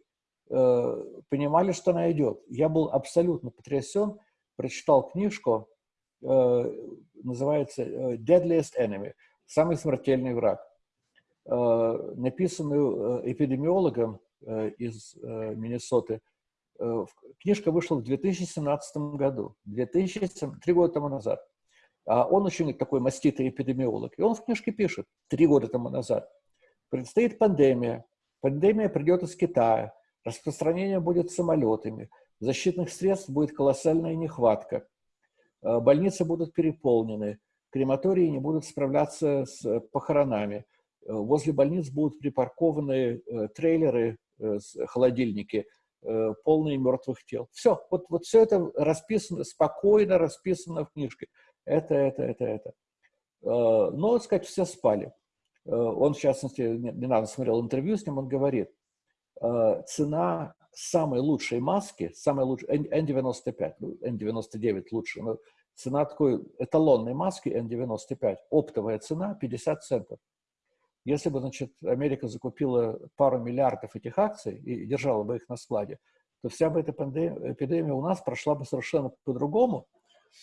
э, понимали, что она идет. Я был абсолютно потрясен, прочитал книжку, э, называется э, «Deadliest Enemy» – «Самый смертельный враг», э, написанную э, эпидемиологом э, из э, Миннесоты. Э, книжка вышла в 2017 году, 2007, три года тому назад. А он очень такой маститый эпидемиолог. И он в книжке пишет, три года тому назад, предстоит пандемия. Пандемия придет из Китая. Распространение будет самолетами. Защитных средств будет колоссальная нехватка. А, больницы будут переполнены. Крематории не будут справляться с похоронами. А, возле больниц будут припаркованы э, трейлеры, э, холодильники, э, полные мертвых тел. Все, вот, вот все это расписано, спокойно расписано в книжке это, это, это, это. Э, но, так сказать, все спали. Э, он, в частности, недавно смотрел интервью с ним, он говорит, э, цена самой лучшей маски, самой лучшей, N95, N99 ну, лучше, но цена такой эталонной маски N95, оптовая цена 50 центов. Если бы, значит, Америка закупила пару миллиардов этих акций и держала бы их на складе, то вся бы эта пандемия, эпидемия у нас прошла бы совершенно по-другому,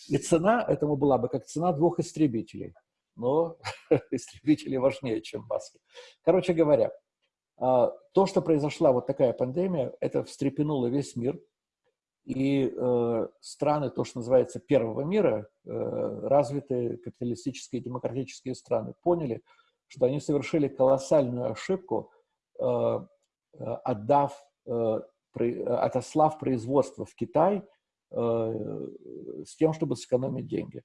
и цена этому была бы как цена двух истребителей. Но истребители важнее, чем маски. Короче говоря, а, то, что произошла вот такая пандемия, это встрепенуло весь мир. И э, страны, то, что называется первого мира, э, развитые капиталистические демократические страны, поняли, что они совершили колоссальную ошибку, э, отдав, отослав производство в Китай – Э, с тем, чтобы сэкономить деньги.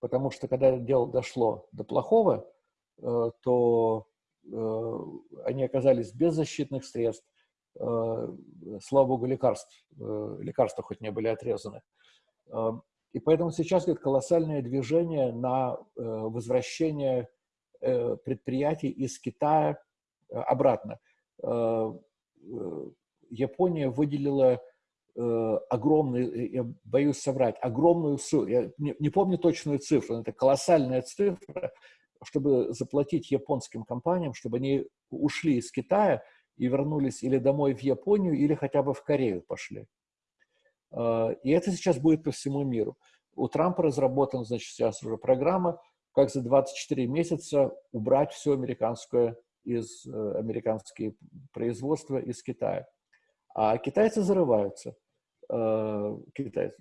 Потому что когда дело дошло до плохого, э, то э, они оказались без защитных средств. Слава богу, лекарств, лекарства хоть не были отрезаны. И поэтому сейчас идет колоссальное движение на возвращение предприятий из Китая обратно. Япония выделила э, огромный, я боюсь соврать, огромную сумму, я не, не помню точную цифру, но это колоссальная цифра, чтобы заплатить японским компаниям, чтобы они ушли из Китая и вернулись или домой в Японию, или хотя бы в Корею пошли. Э, и это сейчас будет по всему миру. У Трампа разработана, значит, сейчас уже программа, как за 24 месяца убрать все американское из э, американские производства из Китая. А китайцы зарываются. Э, китайцы,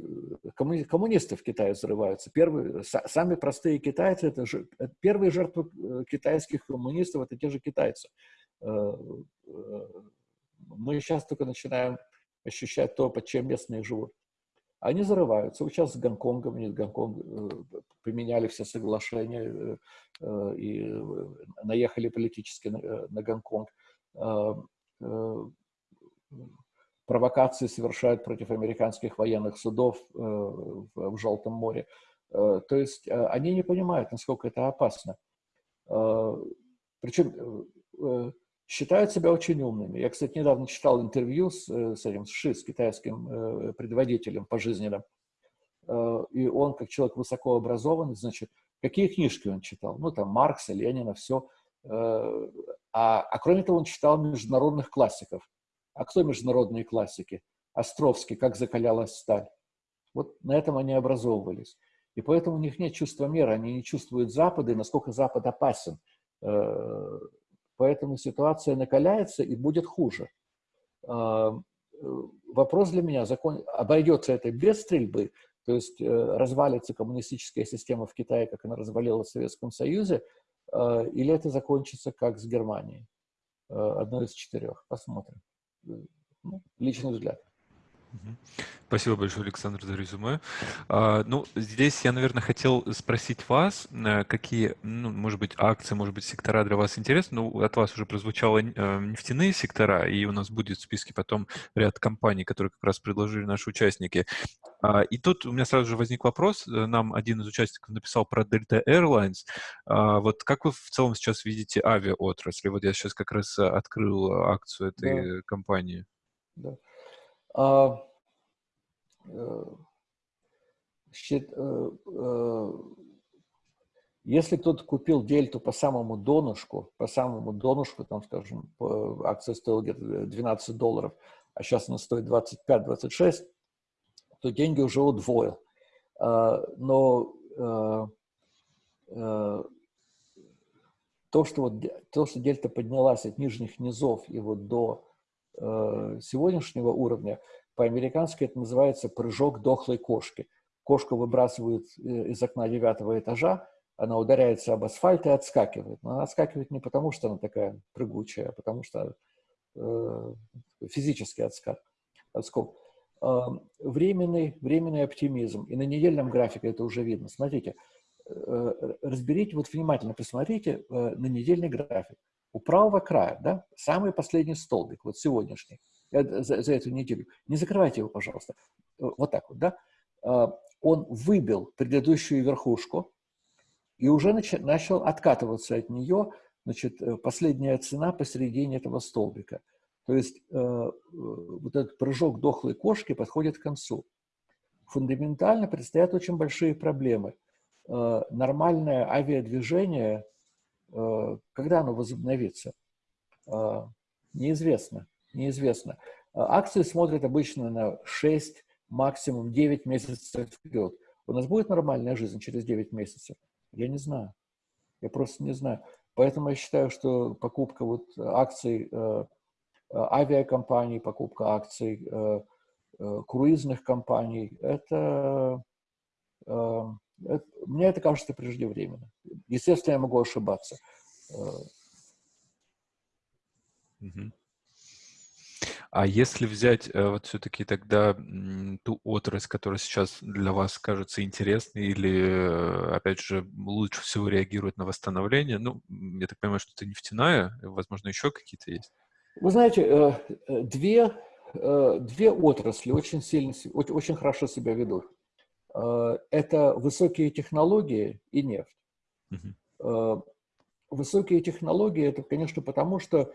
коммуни, коммунисты в Китае взрываются. Первые, сами простые китайцы, это же, первые жертвы э, китайских коммунистов, это те же китайцы. Э, мы сейчас только начинаем ощущать то, под чем местные живут. Они зарываются. Вот сейчас с Гонконгом, нет, Гонконг поменяли все соглашения и наехали политически на, на Гонконг провокации совершают против американских военных судов э, в, Желтом море. Э, то есть э, они не понимают, насколько это опасно. Причем считают себя очень умными. Я, кстати, недавно читал интервью с, с этим с Ши, с китайским предводителем пожизненным. И он, как человек высокообразованный, значит, какие книжки он читал? Ну, там, Маркса, Ленина, все. А, а кроме того, он читал международных классиков. А кто международные классики? Островский, как закалялась сталь. Вот на этом они образовывались. И поэтому у них нет чувства меры, они не чувствуют Запада и насколько Запад опасен. Э, поэтому ситуация накаляется и будет хуже. Э, вопрос для меня, закон, обойдется это без стрельбы, То есть развалится коммунистическая система в Китае, как она развалилась в Советском Союзе, или это закончится как с Германией. Одно из четырех. Посмотрим. Личный взгляд. Спасибо большое, Александр, за резюме. А, ну, здесь я, наверное, хотел спросить вас, э, какие, ну, может быть, акции, может быть, сектора для вас интересны. Ну, от вас уже прозвучало э, нефтяные сектора, и у нас будет в списке потом ряд компаний, которые как раз предложили наши участники. А, и тут у меня сразу же возник вопрос. Э, нам один из участников написал про Delta Airlines. А, вот как вы в целом сейчас видите авиаотрасль? Вот я сейчас как раз открыл акцию этой да. компании. Да. А, э, э, э, если кто-то купил дельту по самому донышку, по самому донышку, там, скажем, акция стоила где-то 12 долларов, а сейчас она стоит 25-26, то деньги уже удвоил. А, но то, что, вот, то, что дельта поднялась от нижних низов и вот до сегодняшнего уровня, по-американски это называется прыжок дохлой кошки. Кошку выбрасывают э, из окна девятого этажа, она ударяется об асфальт и отскакивает. Но она отскакивает не потому, что она такая прыгучая, а потому что э, физический отскок. отскок. Э, временный, временный оптимизм. И на недельном графике это уже видно. Смотрите, э, разберите, вот внимательно посмотрите э, на недельный график у правого края, да, самый последний столбик, вот сегодняшний, э, за, за эту неделю, не закрывайте его, пожалуйста, э, вот так вот, да, а, он выбил предыдущую верхушку и уже нач, начал откатываться от нее, значит, э, последняя цена посередине этого столбика. То есть вот этот прыжок дохлой кошки подходит к концу. Фундаментально предстоят очень большие проблемы. Нормальное авиадвижение Э, когда оно возобновится? Э, неизвестно. Неизвестно. Э, акции смотрят обычно на 6, максимум 9 месяцев вперед. У нас будет нормальная жизнь через 9 месяцев? Я не знаю. Я просто не знаю. Поэтому я считаю, что покупка вот акций авиакомпаний, покупка акций круизных компаний, это мне это кажется преждевременно. Естественно, я могу ошибаться. А если взять э, вот все-таки тогда ту отрасль, которая сейчас для вас кажется интересной или, э, опять же, лучше всего реагирует на восстановление, ну, я так понимаю, что это нефтяная, возможно, еще какие-то есть? Вы знаете, э, две, две отрасли очень сильно, очень хорошо себя ведут. Э, это высокие технологии и нефть. Uh Высокие технологии – это, конечно, потому что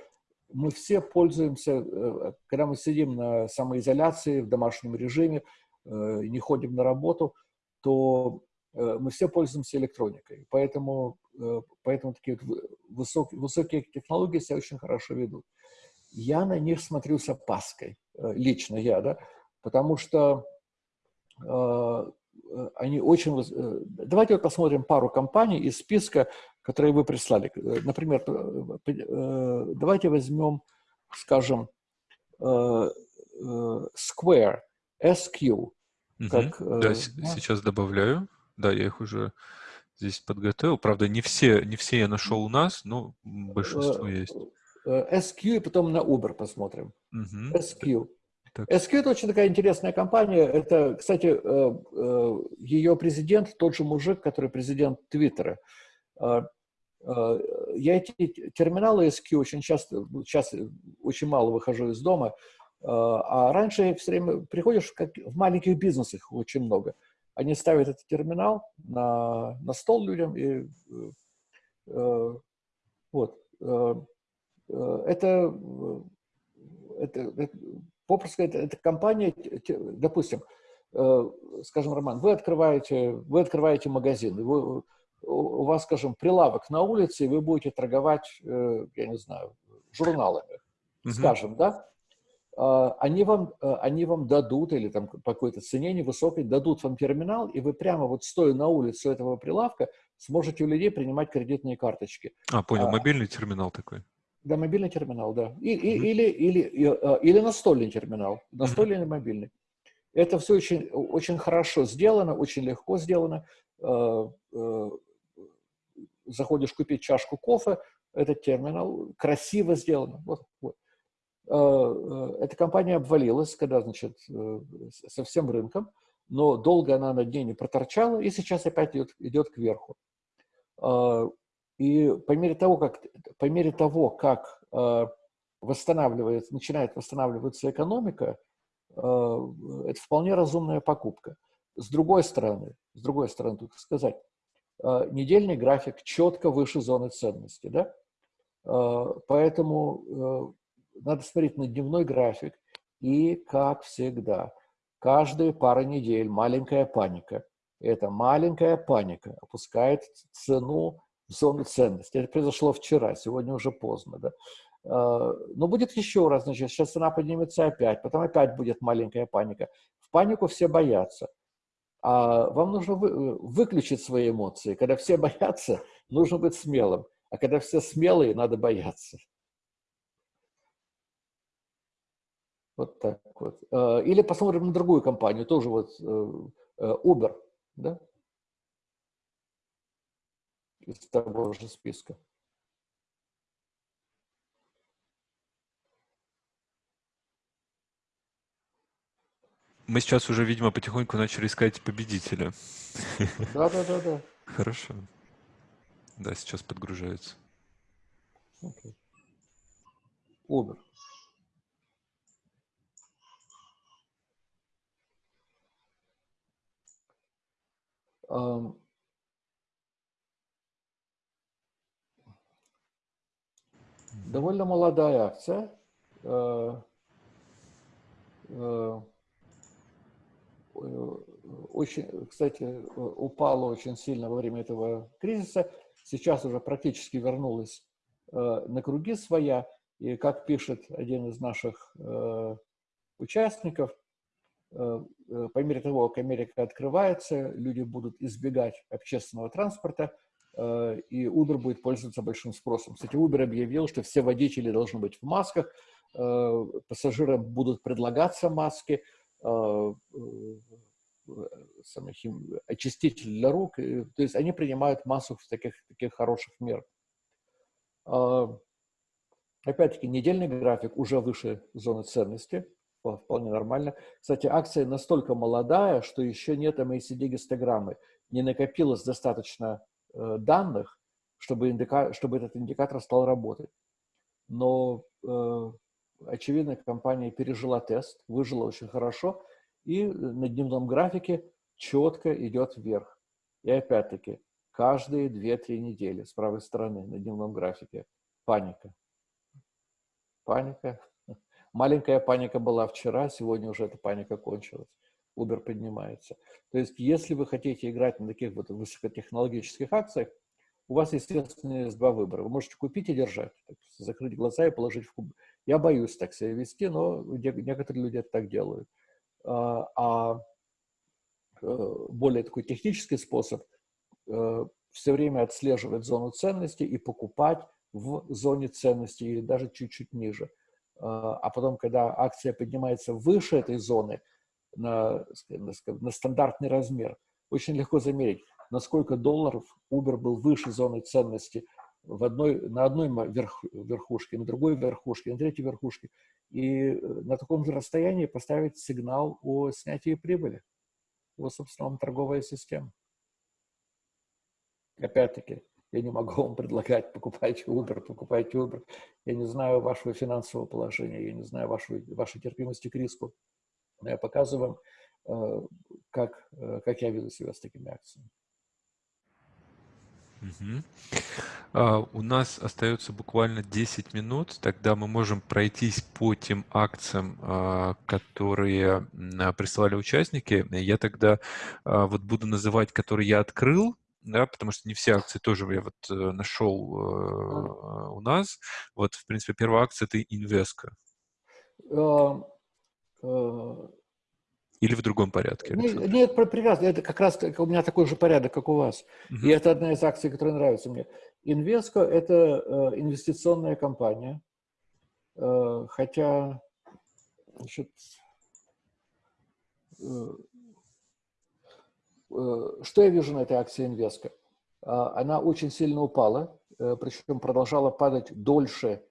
мы все пользуемся, э, когда мы сидим на самоизоляции, в домашнем режиме, не ходим на работу, то мы все пользуемся электроникой. Поэтому, поэтому такие высокие, высокие технологии себя очень хорошо ведут. Я на них смотрю с опаской, лично я, да, потому что они очень... Э, давайте вот посмотрим пару компаний из списка, которые вы прислали. Э, например, давайте возьмем, скажем, Square, SQ. Как, да, да, сейчас добавляю. Да, я их уже здесь подготовил. Правда, не все, не все я нашел у нас, но большинство есть. SQ и потом на Uber посмотрим. Угу. SQ. Так. SQ – это очень такая интересная компания. Это, кстати, э, э, ее президент, тот же мужик, который президент Твиттера. Э, я эти терминалы SQ очень часто, сейчас очень мало выхожу из дома, а раньше все время приходишь, как в маленьких бизнесах очень много. Они ставят этот терминал на, на стол людям и вот. Это, это, это попросту сказать, эта компания, допустим, э, скажем, Роман, вы открываете, вы открываете магазин, вы, у вас, скажем, прилавок на улице, и вы будете торговать, э, я не знаю, журналами, угу. скажем, да? А, они вам, э, они вам дадут, или там по какой-то цене невысокой, дадут вам терминал, и вы прямо вот стоя на улице этого прилавка сможете у людей принимать кредитные карточки. А, понял, а, мобильный терминал такой. Да, мобильный терминал, да. И, и, mm -hmm. или, или, э, или настольный терминал, настольный mm -hmm. или мобильный. Это все очень, очень хорошо сделано, очень легко сделано. Заходишь купить чашку кофе, этот терминал красиво сделано. Вот, вот. Эта компания обвалилась, когда, значит, со всем рынком, но долго она над ней не проторчала, и сейчас опять идет, идет кверху. И по мере того, как, по мере того, как восстанавливается, начинает восстанавливаться экономика, э, это вполне разумная покупка. С другой стороны, с другой стороны, тут сказать, э, недельный график четко выше зоны ценности, да? Э, поэтому надо смотреть на дневной график и, как всегда, каждые пара недель маленькая паника. Эта маленькая паника опускает цену зону ценности. Это произошло вчера, сегодня уже поздно. Да? А, но будет еще раз, значит, сейчас цена поднимется опять, потом опять будет маленькая паника. В панику все боятся. А вам нужно вы, выключить свои эмоции. Когда все боятся, нужно быть смелым. А когда все смелые, надо бояться. Вот так вот. А, или посмотрим на другую компанию, тоже вот э, э, Uber, да? Из того же списка. Мы сейчас уже, видимо, потихоньку начали искать победителя. Да, да, да, да. Хорошо. Да, сейчас подгружается. Okay. Uber. Um, довольно молодая акция. Uh, uh, Э, очень, кстати, упала очень сильно во время этого кризиса. Сейчас уже практически вернулась э, на круги своя. И как пишет один из наших э, участников, по мере того, как Америка открывается, люди будут избегать общественного транспорта, и Uber будет пользоваться большим спросом. Кстати, Uber объявил, что все водители должны быть в масках, пассажирам будут предлагаться маски, э, очиститель для рук. То есть они принимают массу таких, таких хороших мер. А, опять-таки, недельный график уже выше зоны ценности, вполне нормально. Кстати, акция настолько молодая, что еще нет MACD-гистограммы. Не накопилось достаточно э, данных, чтобы, индика... чтобы этот индикатор стал работать. Но э, очевидно, компания пережила тест, выжила очень хорошо, и на дневном графике четко идет вверх. И опять-таки, каждые 2-3 недели с правой стороны на дневном графике паника. Паника. Маленькая паника была вчера, сегодня уже эта паника кончилась. Uber поднимается. То есть, если вы хотите играть на таких вот высокотехнологических акциях, у вас, естественно, есть два выбора. Вы можете купить и держать, закрыть глаза и положить в куб, я боюсь так себя вести, но некоторые люди это так делают. А, а э, более такой технический способ э, все время отслеживать зону ценности и покупать в зоне ценности или даже чуть-чуть ниже. А, а потом, когда акция поднимается выше этой зоны на, на стандартный размер, очень легко замерить, насколько долларов Uber был выше зоны ценности в одной, на одной верх, верхушке, на другой верхушке, на третьей верхушке. И э, на таком же расстоянии поставить сигнал о снятии прибыли. Вот, собственно, вам торговая система. Опять-таки, я не могу вам предлагать, покупайте Uber, покупайте Uber. Я не знаю вашего финансового положения, я не знаю вашей, вашей терпимости к риску. Но я показываю вам, э, как, э, как я веду себя с такими акциями. Угу. А, у нас остается буквально 10 минут, тогда мы можем пройтись по тем акциям, а, которые а, присылали участники. Я тогда а, вот буду называть, которые я открыл, да, потому что не все акции тоже я вот э, нашел э, у нас. Вот, в принципе, первая акция — это Инвеска. Uh, или в другом порядке? Александр? Нет, нет, прекрасно. Это как раз у меня такой же порядок, как у вас. Угу. И это одна из акций, которая нравится мне. Инвеско – это э, инвестиционная компания. Э, хотя, значит, что я вижу на этой акции Инвеска? Она очень сильно упала, причем продолжала падать дольше,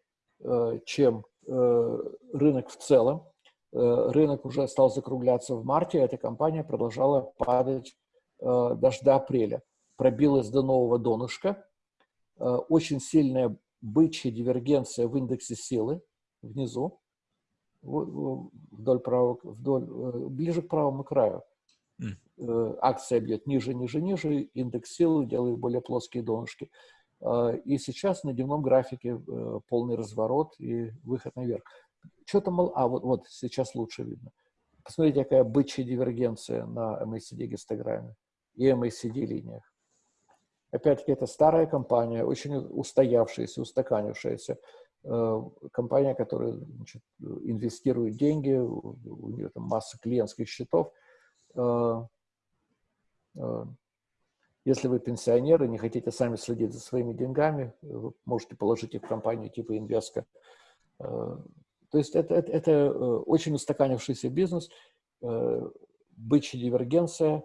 чем рынок в целом. Рынок уже стал закругляться в марте, эта компания продолжала падать даже до апреля. Пробилась до нового донышка. Очень сильная бычья дивергенция в индексе силы внизу, вдоль правого, вдоль, э, ближе к правому краю. Mm. Акция бьет ниже, ниже, ниже, индекс силы делает более плоские донышки. И сейчас на дневном графике э, полный разворот и выход наверх. Что-то мало... А, вот, вот сейчас лучше видно. Посмотрите, какая бычья дивергенция на MACD гистограмме и MACD линиях. Опять-таки, это старая компания, очень устоявшаяся, устаканившаяся. Э, компания, которая значит, инвестирует деньги, у нее там масса клиентских счетов. Э, э, если вы пенсионеры, не хотите сами следить за своими деньгами, вы можете положить их в компанию типа Инвеска. То есть это, это, это очень устаканившийся бизнес, бычья дивергенция,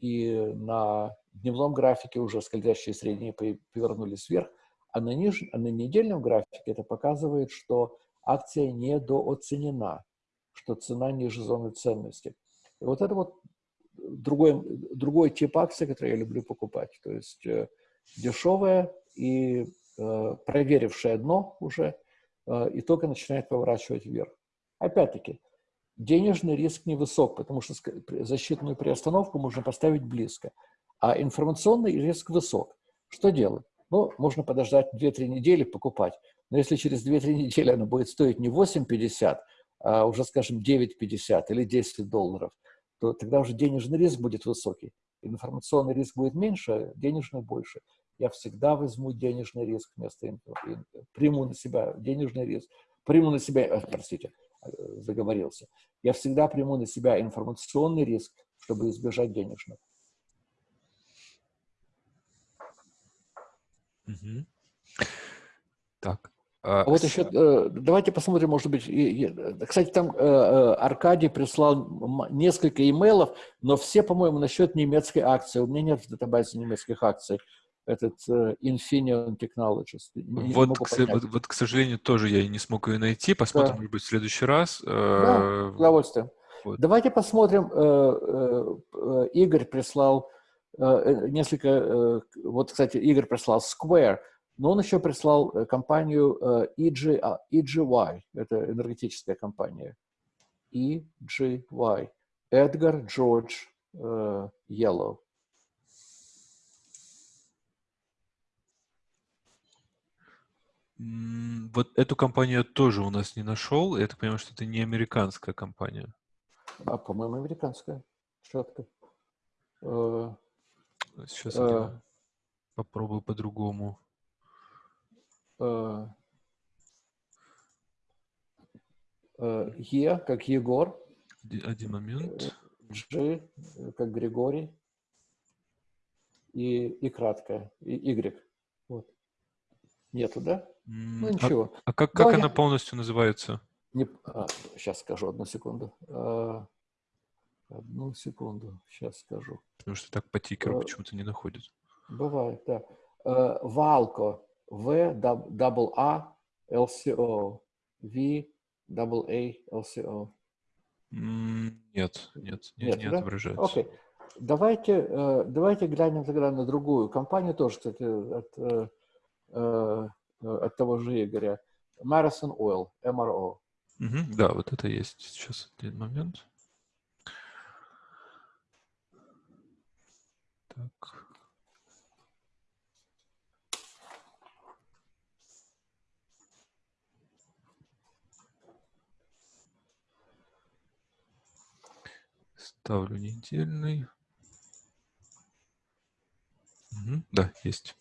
и на дневном графике уже скользящие средние повернулись вверх, а на, ниж... а на недельном графике это показывает, что акция недооценена, что цена ниже зоны ценности. И вот это вот другой, другой тип акций, который я люблю покупать. То есть э, дешевая и э, проверившая дно уже, э, и только начинает поворачивать вверх. Опять-таки, денежный риск невысок, потому что защитную приостановку можно поставить близко. А информационный риск высок. Что делать? Ну, можно подождать 2-3 недели, покупать. Но если через 2-3 недели она будет стоить не 8,50, а уже, скажем, 9,50 или 10 долларов, то тогда уже денежный риск будет высокий. Информационный риск будет меньше, а денежный больше. Я всегда возьму денежный риск вместо приму на себя денежный риск, приму на себя, э, простите, э, заговорился. Я всегда приму на себя информационный риск, чтобы избежать денежного. Угу. Так. А, а вот еще, э, давайте посмотрим, может быть, кстати, там э, э, Аркадий прислал несколько имейлов, но все, по-моему, насчет немецкой акции. У меня нет в датабазе немецких акций. Этот Infineon Technologies. вот, к, вот, вот, к сожалению, тоже я не смог ее найти. Посмотрим, да. может быть, в следующий раз. Да, с удовольствием. Вот. Давайте посмотрим. Игорь прислал Э, э, несколько, э, вот, кстати, Игорь прислал Square, но он еще прислал компанию EG, EGY, это энергетическая компания. EGY. Эдгар Джордж Yellow. Вот эту компанию я тоже у нас не нашел. Я так понимаю, что это не американская компания. А, по-моему, американская. Четко. Сейчас я а. попробую по-другому. А. Е, как Егор. Один момент. G, как Григорий. И, и краткое. И Y. Вот. Нету, да? Ну, ничего. А, а как, как она полностью называется? Не, а, сейчас скажу, одну секунду. А, Одну секунду, сейчас скажу. Потому что так по тикеру uh, почему-то не находит. Бывает, да. Uh, Валко. В, double A, LCO. V, double A, LCO. Нет, нет, не, нет, не да? отображается. Окей. Давайте, uh, давайте глянем тогда на другую компанию, тоже, кстати, от, uh, от того же Игоря. Marathon Oil, MRO. Угу, да, вот это есть. Сейчас один момент. Так. Ставлю недельный. Угу, да, есть.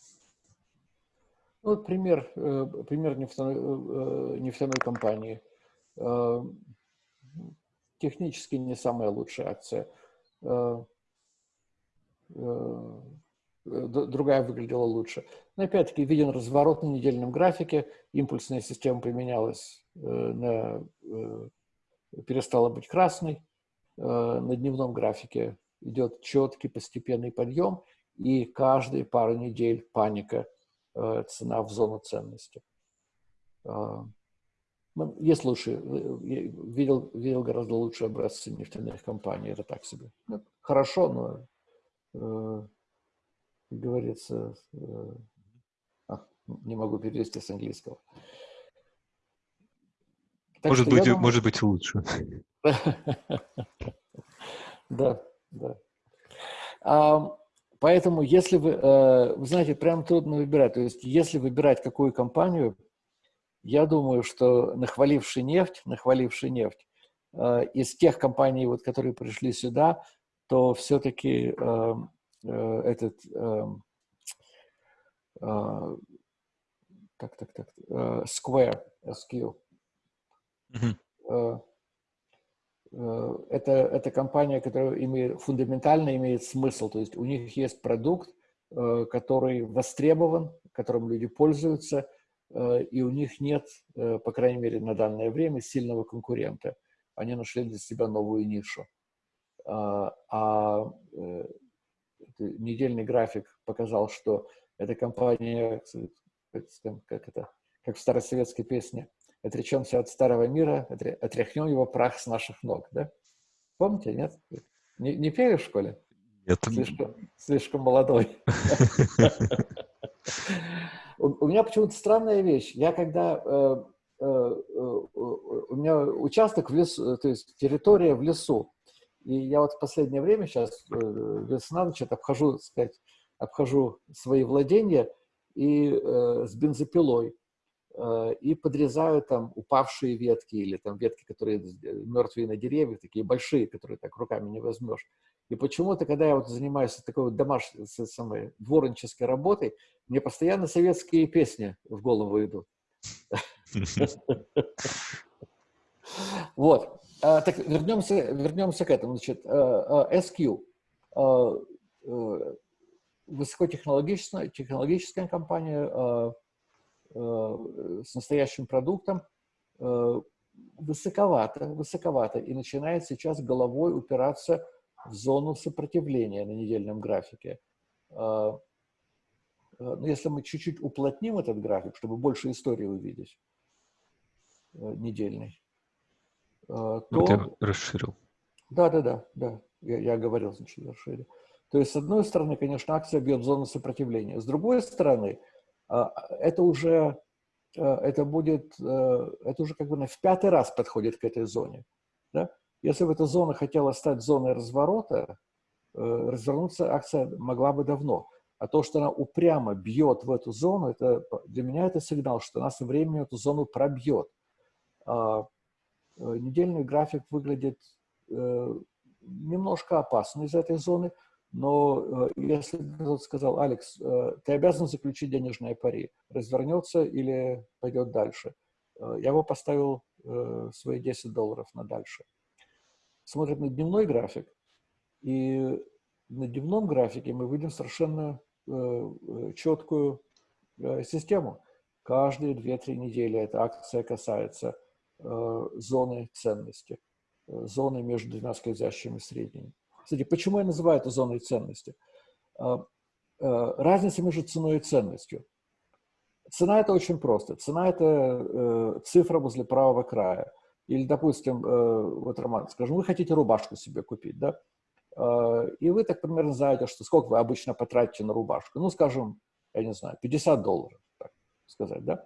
Вот пример, э, пример нефтяной, э, нефтяной компании. Э, технически не самая лучшая акция. Другая выглядела лучше. Но опять-таки виден разворот на недельном графике, импульсная система применялась, на, перестала быть красной, на дневном графике идет четкий постепенный подъем, и каждые пару недель паника, цена в зону ценности. Ну, есть лучше, видел, видел гораздо лучшие образцы нефтяных компаний, это так себе. Ну, хорошо, но, э, как говорится, э, а, не могу перевести с английского. Так может, быть, думаю... может быть лучше. Да, да. Поэтому, если вы, э, вы знаете, прям трудно выбирать. То есть, если выбирать какую компанию, я думаю, что нахваливший нефть, нахваливший нефть, э, из тех компаний, вот, которые пришли сюда, то все-таки э, э, этот, э, э, так, так, так, Square, SQ, mm -hmm. Э, это, это компания, которая имеет, фундаментально имеет смысл, то есть у них есть продукт, э, который востребован, которым люди пользуются, Э, и у них нет, по крайней мере, на данное время сильного конкурента. Они нашли для себя новую нишу. А, а недельный график показал, что эта компания, как это, как в старосоветской песне, отречемся от старого мира, отряхнем его прах с наших ног, да? Помните, нет? Не, не пели в школе? Нет. Слишком, слишком молодой. У, меня почему-то странная вещь. Я когда... Э, э, э, у меня участок в лесу, то есть территория в лесу. И я вот в последнее время, сейчас весна, значит, обхожу, сказать, обхожу свои владения и с бензопилой и подрезаю там упавшие ветки или там ветки, которые э, мертвые на деревьях, такие большие, которые так руками не возьмешь. И почему-то, когда я вот занимаюсь такой вот домашней, самой, дворнической работой, мне постоянно советские песни в голову идут. Вот. А, так, вернемся, вернемся к этому. Значит, SQ. Э, высокотехнологичная компания с настоящим продуктом. Высоковато, высоковато. И начинает сейчас головой упираться в зону сопротивления на недельном графике. А, Но ну, если мы чуть-чуть уплотним этот график, чтобы больше истории увидеть, э, недельный, то... Я расширил. Да, да, да, да. Я, я говорил, значит, расширил. То есть, с одной стороны, конечно, акция бьет в зону сопротивления. С другой стороны, это уже, это будет, э, это уже как бы в пятый раз подходит к этой зоне. Да? Если бы эта зона хотела стать зоной разворота, э, развернуться акция могла бы давно. А то, что она упрямо бьет в эту зону, это, для меня это сигнал, что она со временем эту зону пробьет. А, э, недельный график выглядит э, немножко опасно из этой зоны, но если кто-то сказал, Алекс, ты обязан заключить денежное пари, развернется или пойдет дальше, я бы поставил свои 10 долларов на дальше смотрим на дневной график, и на дневном графике мы видим совершенно э, э четкую э, систему. Каждые 2-3 недели эта акция касается э, зоны ценности, э, зоны между двумя скользящими средними. Кстати, почему я называю это зоной ценности? Э, э, разница между ценой и ценностью. Цена – это очень просто. Цена – это э, цифра возле правого края. Или, допустим, э, вот, Роман, скажем, вы хотите рубашку себе купить, да? Э, и вы так примерно знаете, что сколько вы обычно потратите на рубашку. Ну, скажем, я не знаю, 50 долларов, так сказать, да?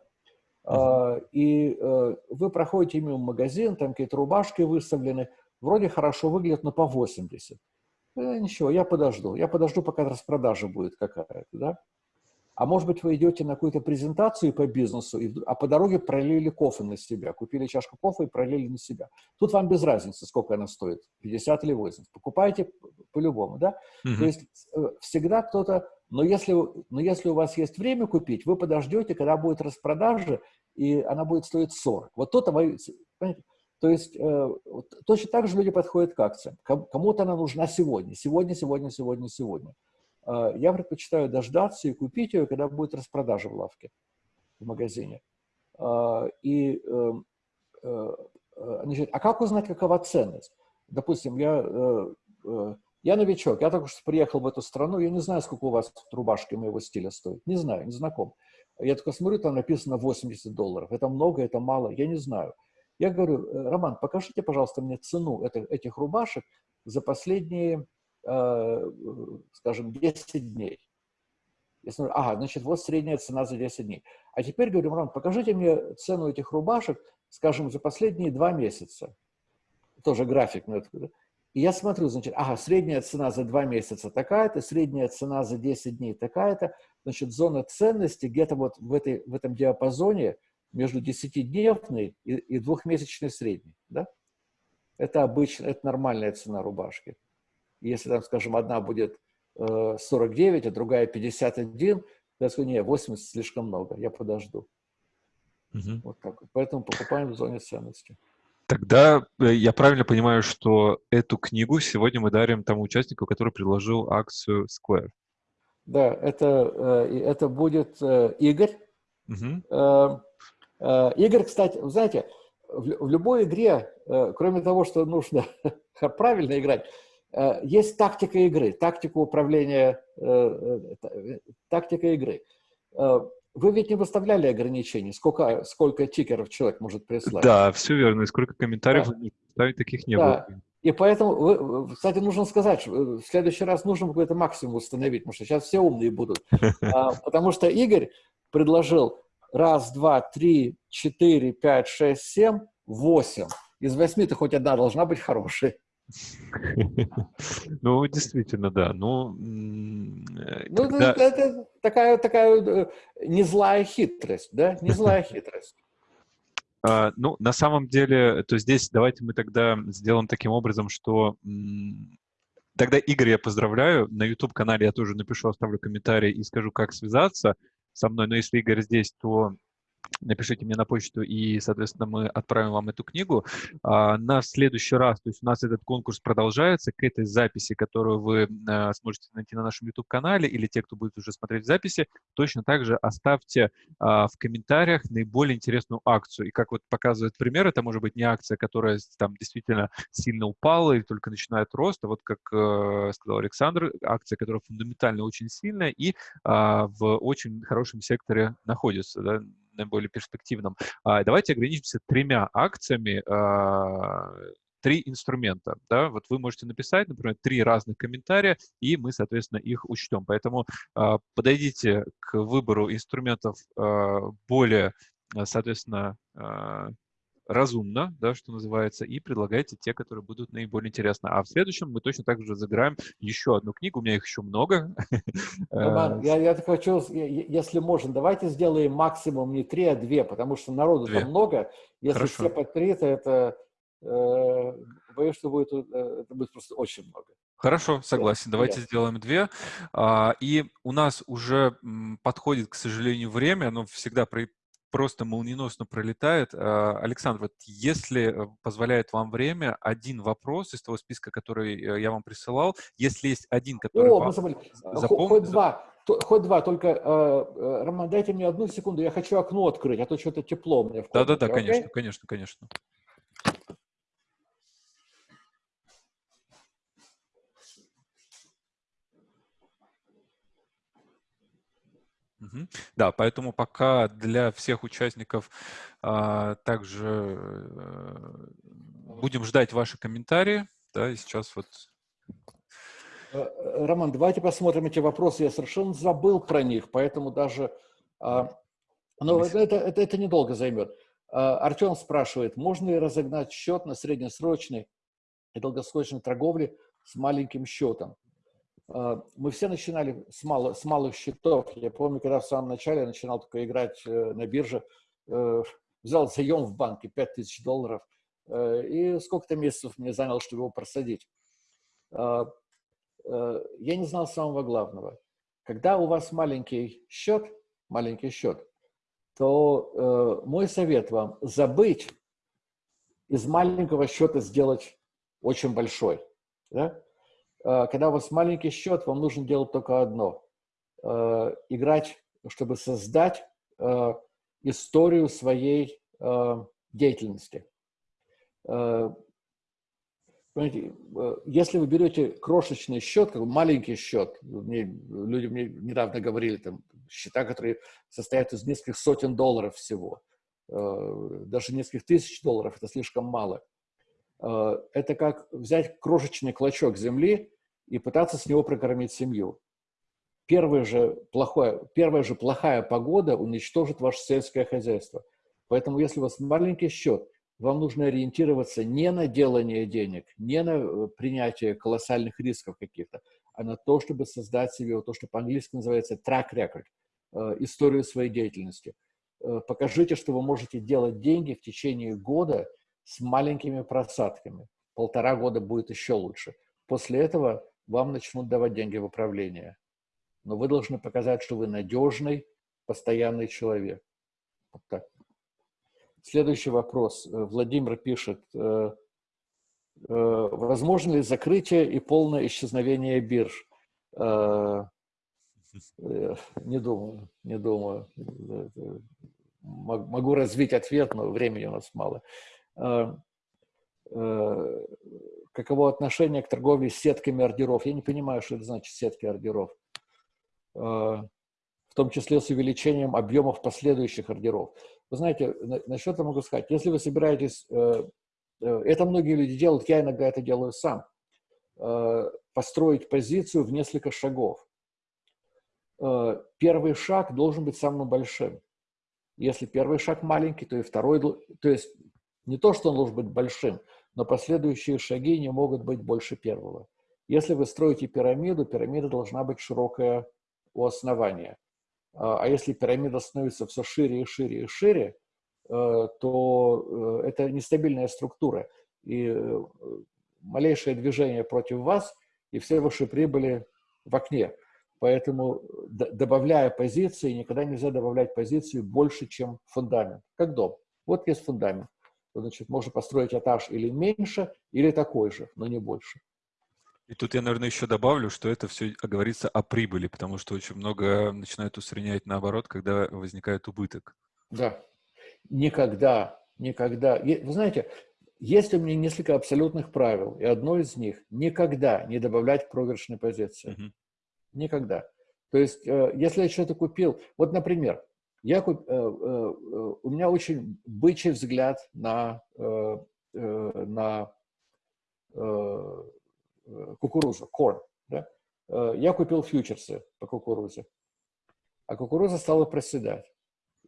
Uh -huh. И э, вы проходите мимо магазин, там какие-то рубашки выставлены, вроде хорошо выглядят, но по 80. Ничего, я подожду. Я подожду, пока распродажа будет какая-то, да? А может быть, вы идете на какую-то презентацию по бизнесу, и, а по дороге пролили кофе на себя, купили чашку кофе и пролили на себя. Тут вам без разницы, сколько она стоит, 50 или 80. Покупайте по-любому, да? -hmm. То есть э, всегда кто-то... Но если, но если у вас есть время купить, вы подождете, когда будет распродажа, и она будет стоить 40. Вот то-то вы... Понимаете? То есть э, точно так же люди подходят к акциям. Кому-то она нужна сегодня, сегодня, сегодня, сегодня, сегодня. А, я предпочитаю дождаться и купить ее, когда будет распродажа в лавке, в магазине. А, и, эм, э, э, значит, а как узнать, какова ценность? допустим, я, э, э, я новичок, я только что приехал в эту страну, я не знаю, сколько у вас рубашки моего стиля стоит. Не знаю, не знаком. Я только смотрю, там написано 80 долларов. Это много, это мало, я не знаю. Я говорю, «Э, Роман, покажите, пожалуйста, мне цену этих, этих рубашек за последние, э, скажем, 10 дней. Я смотрю, ага, значит, вот средняя цена за 10 дней. А теперь говорю, Роман, покажите мне цену этих рубашек, скажем, за последние два месяца. Тоже график. И я смотрю, значит, ага, средняя цена за два месяца такая-то, средняя цена за 10 дней такая-то. Значит, зона ценности где-то вот в, этой, в этом диапазоне между 10-дневной и, и двухмесячной средней. Да? Это обычно, это нормальная цена рубашки. Если там, скажем, одна будет 49, э, а другая 51, я скажу, не, 80 слишком много, я подожду. Угу. Вот так. Поэтому покупаем в зоне ценности. Тогда э, я правильно понимаю, что эту книгу сегодня мы дарим тому участнику, который предложил акцию Square. Да, это, э, это будет Игорь. Угу. Игорь, кстати, знаете, в любой игре, кроме того, что нужно правильно играть, Э, есть тактика игры, тактика управления, э, э, тактика игры. Вы ведь не выставляли ограничений, сколько, сколько тикеров человек может прислать? Да, все верно, и сколько комментариев да. ставить таких не да. было. И поэтому, кстати, нужно сказать, в следующий раз нужно какой-то максимум установить, потому что сейчас все умные будут. А, потому что Игорь предложил раз, два, три, четыре, пять, шесть, семь, восемь. Из восьми-то хоть одна должна быть хорошей. Ну, действительно, да. Ну, ну это такая, такая э, не злая хитрость, да? Не злая хитрость. Uh, ну, на самом деле, то здесь давайте мы тогда сделаем таким образом, что тогда Игорь я поздравляю. На YouTube-канале я тоже напишу, оставлю комментарий и скажу, как связаться со мной. Но если Игорь здесь, то напишите мне на почту, и, соответственно, мы отправим вам эту книгу. А, на следующий раз, то есть у нас этот конкурс продолжается, к этой записи, которую вы а, сможете найти на нашем YouTube-канале, или те, кто будет уже смотреть записи, точно так же оставьте а, в комментариях наиболее интересную акцию. И как вот показывает пример, это может быть не акция, которая там действительно сильно упала или только начинает рост, а вот, как э, сказал Александр, акция, которая фундаментально очень сильная и в очень хорошем секторе находится, да, наиболее перспективном. А, давайте ограничимся тремя акциями, а, три инструмента. Да? Вот вы можете написать, например, три разных комментария, и мы, соответственно, их учтем. Поэтому э, подойдите к выбору инструментов более, соответственно, разумно, да, что называется, и предлагайте те, которые будут наиболее интересны. А в следующем мы точно так же заграем еще одну книгу, у меня их еще много. Роман, я, я хочу, если можно, давайте сделаем максимум не три, а две, потому что народу две. там много. Если Хорошо. все по три, то это, э, боюсь, что будет, э, это будет просто очень много. Хорошо, согласен. Да, Давайте да. сделаем две. А, и у нас уже подходит, к сожалению, время. Оно всегда просто молниеносно пролетает. А, Александр, вот если э, позволяет вам время, один вопрос из того списка, который э, я вам присылал, если есть один, который О, вам запомнил... Хоть два, хоть два, только, э, Роман, дайте мне одну секунду, я хочу окно открыть, а то что-то тепло меня в комнате. Да-да-да, конечно, конечно, конечно. Да, поэтому пока для всех участников а, также а, будем ждать ваши комментарии. Да, и сейчас вот... Э, Роман, давайте посмотрим эти вопросы. Я совершенно забыл про них, поэтому даже... А, но это, это, это недолго займет. А, Артем спрашивает, можно ли разогнать счет на среднесрочной и долгосрочной торговле с маленьким счетом? А, мы все начинали с, мало, с малых счетов. Я помню, когда в самом начале я начинал только играть э, на бирже, э, взял заем в банке 5000 долларов, э, и сколько-то месяцев мне заняло, чтобы его просадить. А, я не знал самого главного. Когда у вас маленький счет, маленький счет, то мой совет вам забыть из маленького счета сделать очень большой. Да? Э, когда у вас маленький счет, вам нужно делать только одно. Э, играть, чтобы создать э, историю своей деятельности. Понимаете, если вы берете крошечный счет, как маленький счет, мне, люди мне недавно говорили, там, счета, которые состоят из нескольких сотен долларов всего, даже нескольких тысяч долларов, это слишком мало. Э, это как взять крошечный клочок земли и пытаться с него прокормить семью. Первая же, плохое, первая же плохая погода уничтожит ваше сельское хозяйство. Поэтому, если у вас маленький счет – вам нужно ориентироваться не на делание денег, не на э, принятие колоссальных рисков каких-то, а на то, чтобы создать себе то, что по-английски называется track record, э, историю своей деятельности. Покажите, что вы можете делать деньги в течение года с маленькими просадками. Полтора года будет еще лучше. После этого вам начнут давать деньги в управление. Но вы должны показать, что вы надежный, постоянный человек. Вот так. Следующий вопрос. Э, Владимир пишет, э, э, возможно ли закрытие и полное исчезновение бирж? Не думаю, не думаю. Могу развить ответ, но времени у нас мало. Каково отношение к торговле сетками ордеров? Я не понимаю, что это значит сетки ордеров. В том числе с увеличением объемов последующих ордеров. Вы знаете, насчет этого могу сказать, если вы собираетесь, э, э, это многие люди делают, я иногда это делаю сам, э, построить позицию в несколько шагов. Первый шаг должен быть самым большим. Если первый шаг маленький, то и второй, то есть не то, что он должен быть большим, но последующие шаги не могут быть больше первого. Если вы строите пирамиду, пирамида должна быть широкая у основания. А, а если пирамида становится все шире и шире и шире, э, то э, это нестабильная структура. И э, малейшее движение против вас, и все ваши прибыли в окне. Поэтому, добавляя позиции, никогда нельзя добавлять позиции больше, чем фундамент, как дом. Вот есть фундамент. Значит, можно построить этаж или меньше, или такой же, но не больше. И тут я, наверное, еще добавлю, что это все говорится о прибыли, потому что очень много начинают усреднять наоборот, когда возникает убыток. Да. Никогда, никогда. Вы знаете, есть у меня несколько абсолютных правил, и одно из них – никогда не добавлять проигрышной позиции. -huh. Никогда. То есть, э, если я что-то купил, вот, например, я куп, э, э, у меня очень бычий взгляд на, на Э, кукурузу, корн. Да? Э, я купил фьючерсы по кукурузе, а кукуруза стала проседать.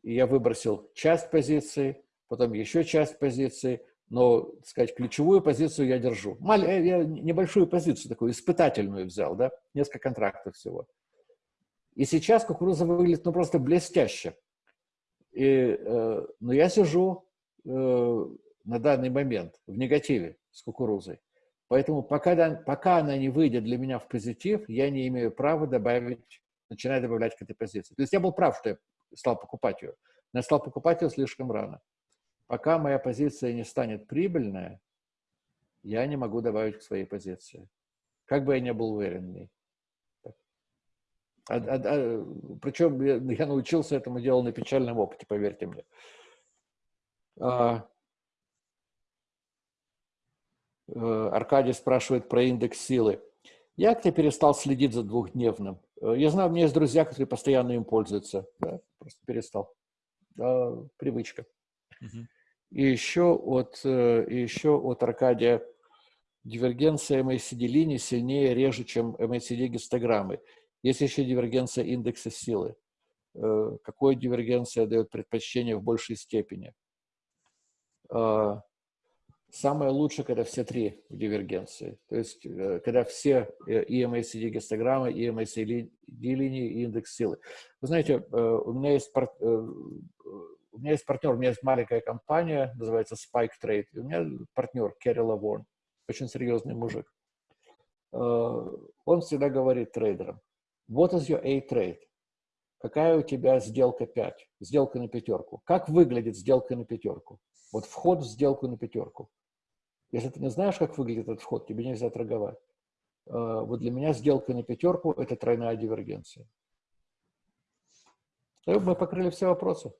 И я выбросил часть позиции, потом еще часть позиции, но, так сказать, ключевую позицию я держу. Маль, э, я небольшую позицию, такую испытательную взял, да, несколько контрактов всего. И сейчас кукуруза выглядит, ну, просто блестяще. И, э, но я сижу э, на данный момент в негативе с кукурузой. Поэтому пока, пока она не выйдет для меня в позитив, я не имею права добавить, начинать добавлять к этой позиции. То есть я был прав, что я стал покупать ее, но я стал покупать ее слишком рано. Пока моя позиция не станет прибыльная, я не могу добавить к своей позиции. Как бы я ни был уверен в ней. А, а, а, причем я, я научился этому делу на печальном опыте, поверьте мне. А, Э, Аркадий спрашивает про индекс силы. Я как-то перестал следить за двухдневным. Э, я знаю, у меня есть друзья, которые постоянно им пользуются. Да? Просто перестал. Да, привычка. Угу. И еще от, э, и еще от Аркадия дивергенция MACD линии сильнее, реже, чем MACD гистограммы. Есть еще дивергенция индекса силы. Какой дивергенция дает предпочтение в большей степени? Самое лучшее, когда все три в дивергенции. То есть, э, когда все э, и MACD гистограммы, и MACD линии, и индекс силы. Вы знаете, э, у меня есть, у меня есть партнер, у меня есть маленькая компания, называется Spike Trade. И у меня партнер Керри Лаворн, очень серьезный мужик. Он всегда говорит трейдерам, what is your A-trade? Какая у тебя сделка 5? Сделка на пятерку. Как выглядит сделка на пятерку? Вот вход в сделку на пятерку. Если ты не знаешь, как выглядит этот вход, тебе нельзя торговать. А, вот для меня сделка на пятерку – это тройная дивергенция. Мы покрыли все вопросы.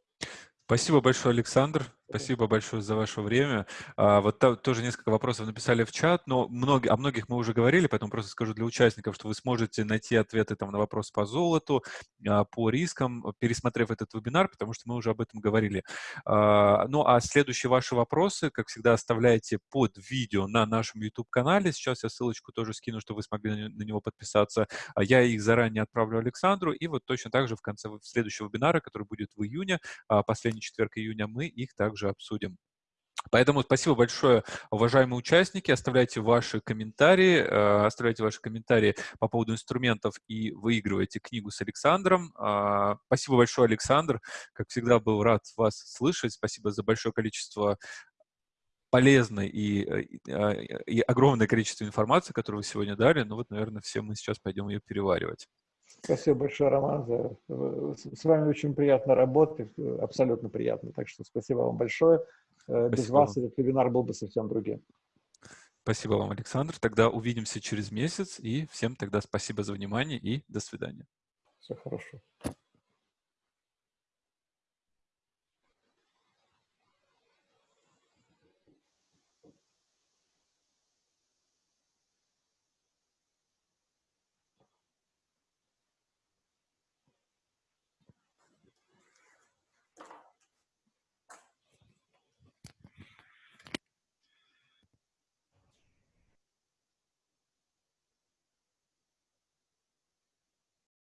Спасибо большое, Александр. Спасибо большое за ваше время. А, вот тоже несколько вопросов написали в чат, но многие, о многих мы уже говорили, поэтому просто скажу для участников, что вы сможете найти ответы там на вопрос по золоту, а, по рискам, пересмотрев этот вебинар, потому что мы уже об этом говорили. А, ну, а следующие ваши вопросы, как всегда, оставляйте под видео на нашем YouTube-канале. Сейчас я ссылочку тоже скину, чтобы вы смогли на него подписаться. А я их заранее отправлю Александру, и вот точно так же в конце следующего вебинара, который будет в июне, последний четверг июня, мы их также также обсудим. Поэтому спасибо большое, уважаемые участники. Оставляйте ваши комментарии, э, оставляйте ваши комментарии по поводу инструментов и выигрывайте книгу с Александром. А, спасибо большое, Александр. Как всегда, был рад вас слышать. Спасибо за большое количество полезной и, э, и, а, и огромное количество информации, которую вы сегодня дали. Ну вот, наверное, все мы сейчас пойдем ее переваривать. Спасибо большое, Роман. За... С вами очень приятно работать, абсолютно приятно. Так что спасибо вам большое. Э, спасибо. Без вас этот вебинар был бы совсем другим. Спасибо вам, Александр. Тогда увидимся через месяц. И всем тогда спасибо за внимание и до свидания. Все хорошо.